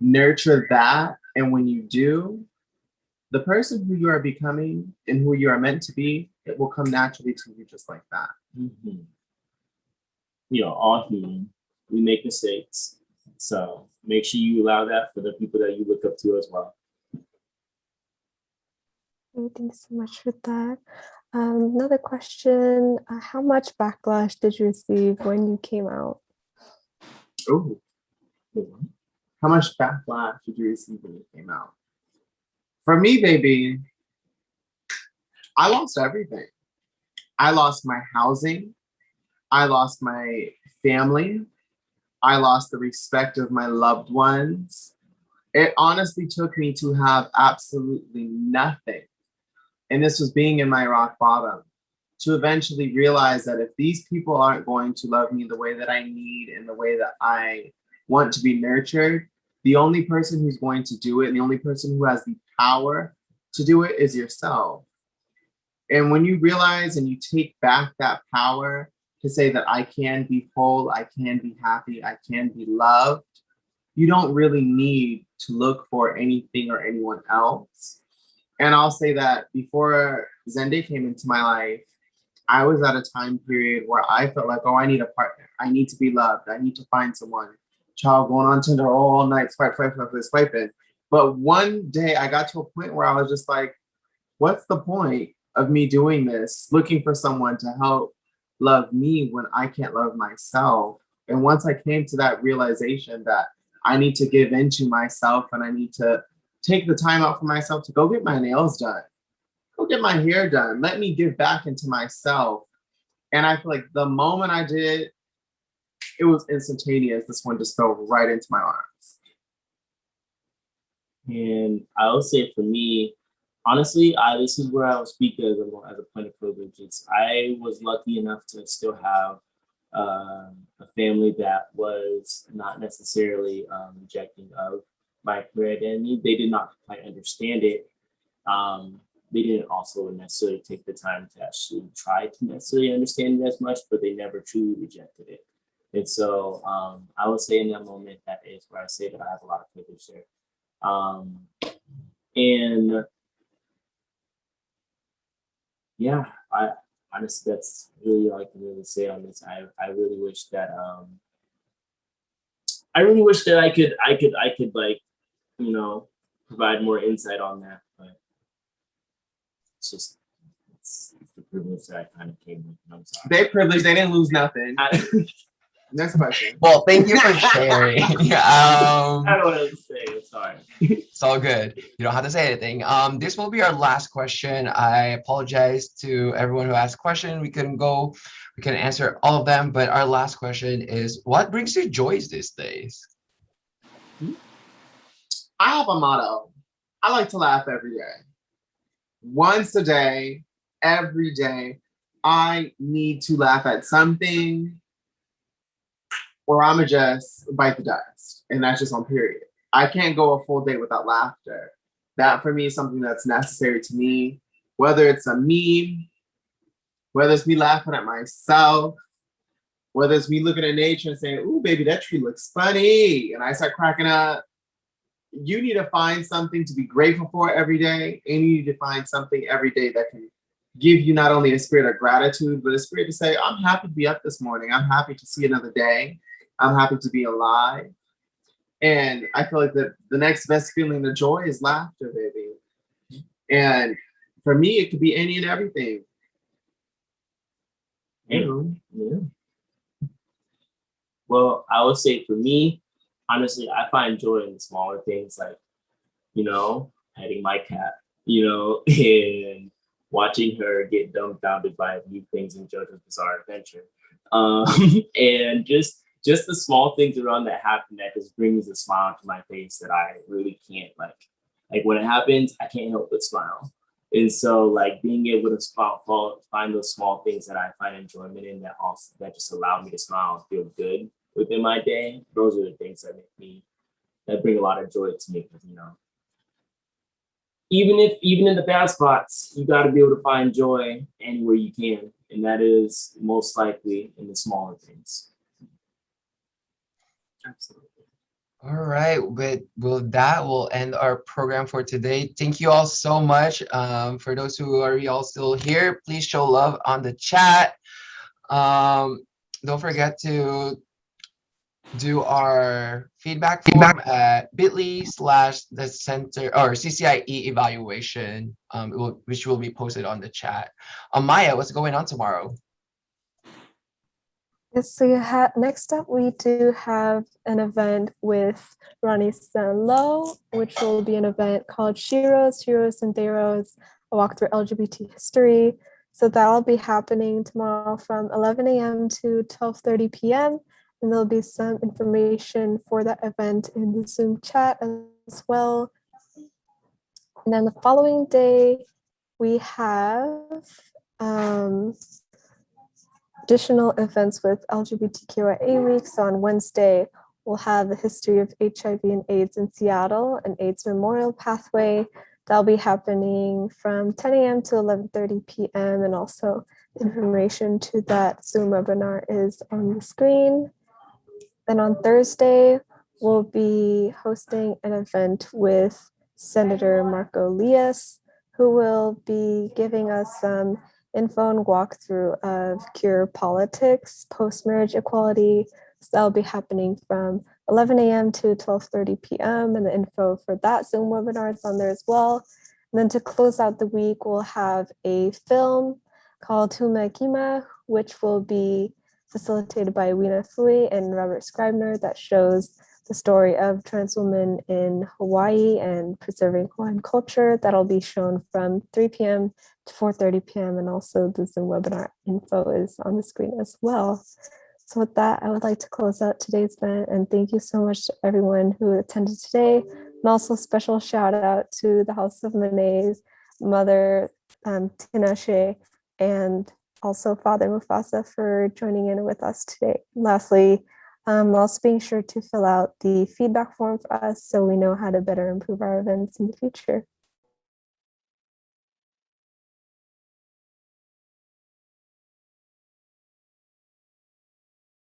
nurture that. And when you do, the person who you are becoming and who you are meant to be, it will come naturally to you just like that. Mhm. You know, all human, we make mistakes. So make sure you allow that for the people that you look up to as well. Okay, Thanks so much for that. Um, another question, uh, how much backlash did you receive when you came out? Ooh. How much backlash did you receive when it came out? For me, baby, I lost everything. I lost my housing. I lost my family. I lost the respect of my loved ones. It honestly took me to have absolutely nothing. And this was being in my rock bottom to eventually realize that if these people aren't going to love me the way that I need and the way that I want to be nurtured, the only person who's going to do it and the only person who has the power to do it is yourself. And when you realize and you take back that power to say that I can be whole, I can be happy, I can be loved, you don't really need to look for anything or anyone else. And I'll say that before Zenday came into my life, I was at a time period where I felt like, oh, I need a partner. I need to be loved. I need to find someone. Child going on Tinder all night, swipe, swipe, swipe, swipe, swiping. But one day I got to a point where I was just like, what's the point of me doing this, looking for someone to help love me when I can't love myself? And once I came to that realization that I need to give into myself and I need to take the time out for myself to go get my nails done, go get my hair done, let me give back into myself. And I feel like the moment I did, it was instantaneous. This one just fell right into my arms. And I will say for me, honestly, I this is where I will speak as a as a point of privilege. It's I was lucky enough to still have um, a family that was not necessarily um, rejecting of my queer identity. They did not quite understand it. Um, they didn't also necessarily take the time to actually try to necessarily understand it as much, but they never truly rejected it. And so um, I would say in that moment, that is where I say that I have a lot of privilege there. Um, and yeah, I honestly, that's really all I can really say on this. I, I really wish that, um, I really wish that I could, I could, I could like, you know, provide more insight on that, it's just, it's, it's the privilege that I kind of came with. and I'm sorry. They privileged, they didn't lose nothing. I, Next question. Well, thank you for sharing. um, I don't know what to say. I'm sorry. It's all good. You don't have to say anything. Um, this will be our last question. I apologize to everyone who asked question. We couldn't go, we couldn't answer all of them, but our last question is what brings you joys these days? I have a motto. I like to laugh every day. Once a day, every day, I need to laugh at something or I'ma just bite the dust. And that's just on period. I can't go a full day without laughter. That for me is something that's necessary to me, whether it's a meme, whether it's me laughing at myself, whether it's me looking at nature and saying, ooh, baby, that tree looks funny. And I start cracking up. You need to find something to be grateful for every day. And you need to find something every day that can give you not only a spirit of gratitude, but a spirit to say, I'm happy to be up this morning. I'm happy to see another day. I'm happy to be alive. And I feel like the, the next best feeling of joy is laughter, baby. And for me, it could be any and everything. Yeah. Yeah. Well, I would say for me, honestly, I find joy in smaller things like, you know, petting my cat, you know, and watching her get dumbfounded by new things in JoJo's Bizarre Adventure. Um, and just just the small things around that happen that just brings a smile to my face that I really can't like. Like when it happens, I can't help but smile. And so like being able to spot, find those small things that I find enjoyment in that also that just allow me to smile and feel good within my day. Those are the things that make me that bring a lot of joy to me because you know even if even in the bad spots, you got to be able to find joy anywhere you can, and that is most likely in the smaller things. Absolutely. All right, with, with that, we'll end our program for today. Thank you all so much. Um, for those who are all still here, please show love on the chat. Um, don't forget to do our feedback form at bit.ly slash the center or CCIE evaluation, um, will, which will be posted on the chat. Um, Maya, what's going on tomorrow? Yes, so you have next up we do have an event with Ronni Sanlo, which will be an event called Sheroes, Heroes and Theyroes, a walk through LGBT history. So that'll be happening tomorrow from 11 a.m. to 12:30 p.m. And there'll be some information for that event in the Zoom chat as well. And then the following day, we have um, additional events with LGBTQIA Week. So on Wednesday, we'll have the history of HIV and AIDS in Seattle, an AIDS memorial pathway. That'll be happening from 10 a.m. to 11.30 p.m. And also information to that Zoom webinar is on the screen. Then on Thursday, we'll be hosting an event with Senator Marko Liias, who will be giving us some info and walkthrough of queer politics, post-marriage equality. So that'll be happening from 11 a.m. to 12.30 p.m. And the info for that Zoom webinar is on there as well. And then to close out the week, we'll have a film called Kumu Hina, which will be facilitated by Wina Fui and Robert Scribner that shows the story of trans women in Hawaii and preserving Hawaiian culture. That'll be shown from 3 p.m. to 4.30 p.m. And also the Zoom webinar info is on the screen as well. So with that, I would like to close out today's event and thank you so much to everyone who attended today. And also special shout out to the House of Monet's mother, um, and also Father Mufasa for joining in with us today. Lastly, um, also being sure to fill out the feedback form for us so we know how to better improve our events in the future.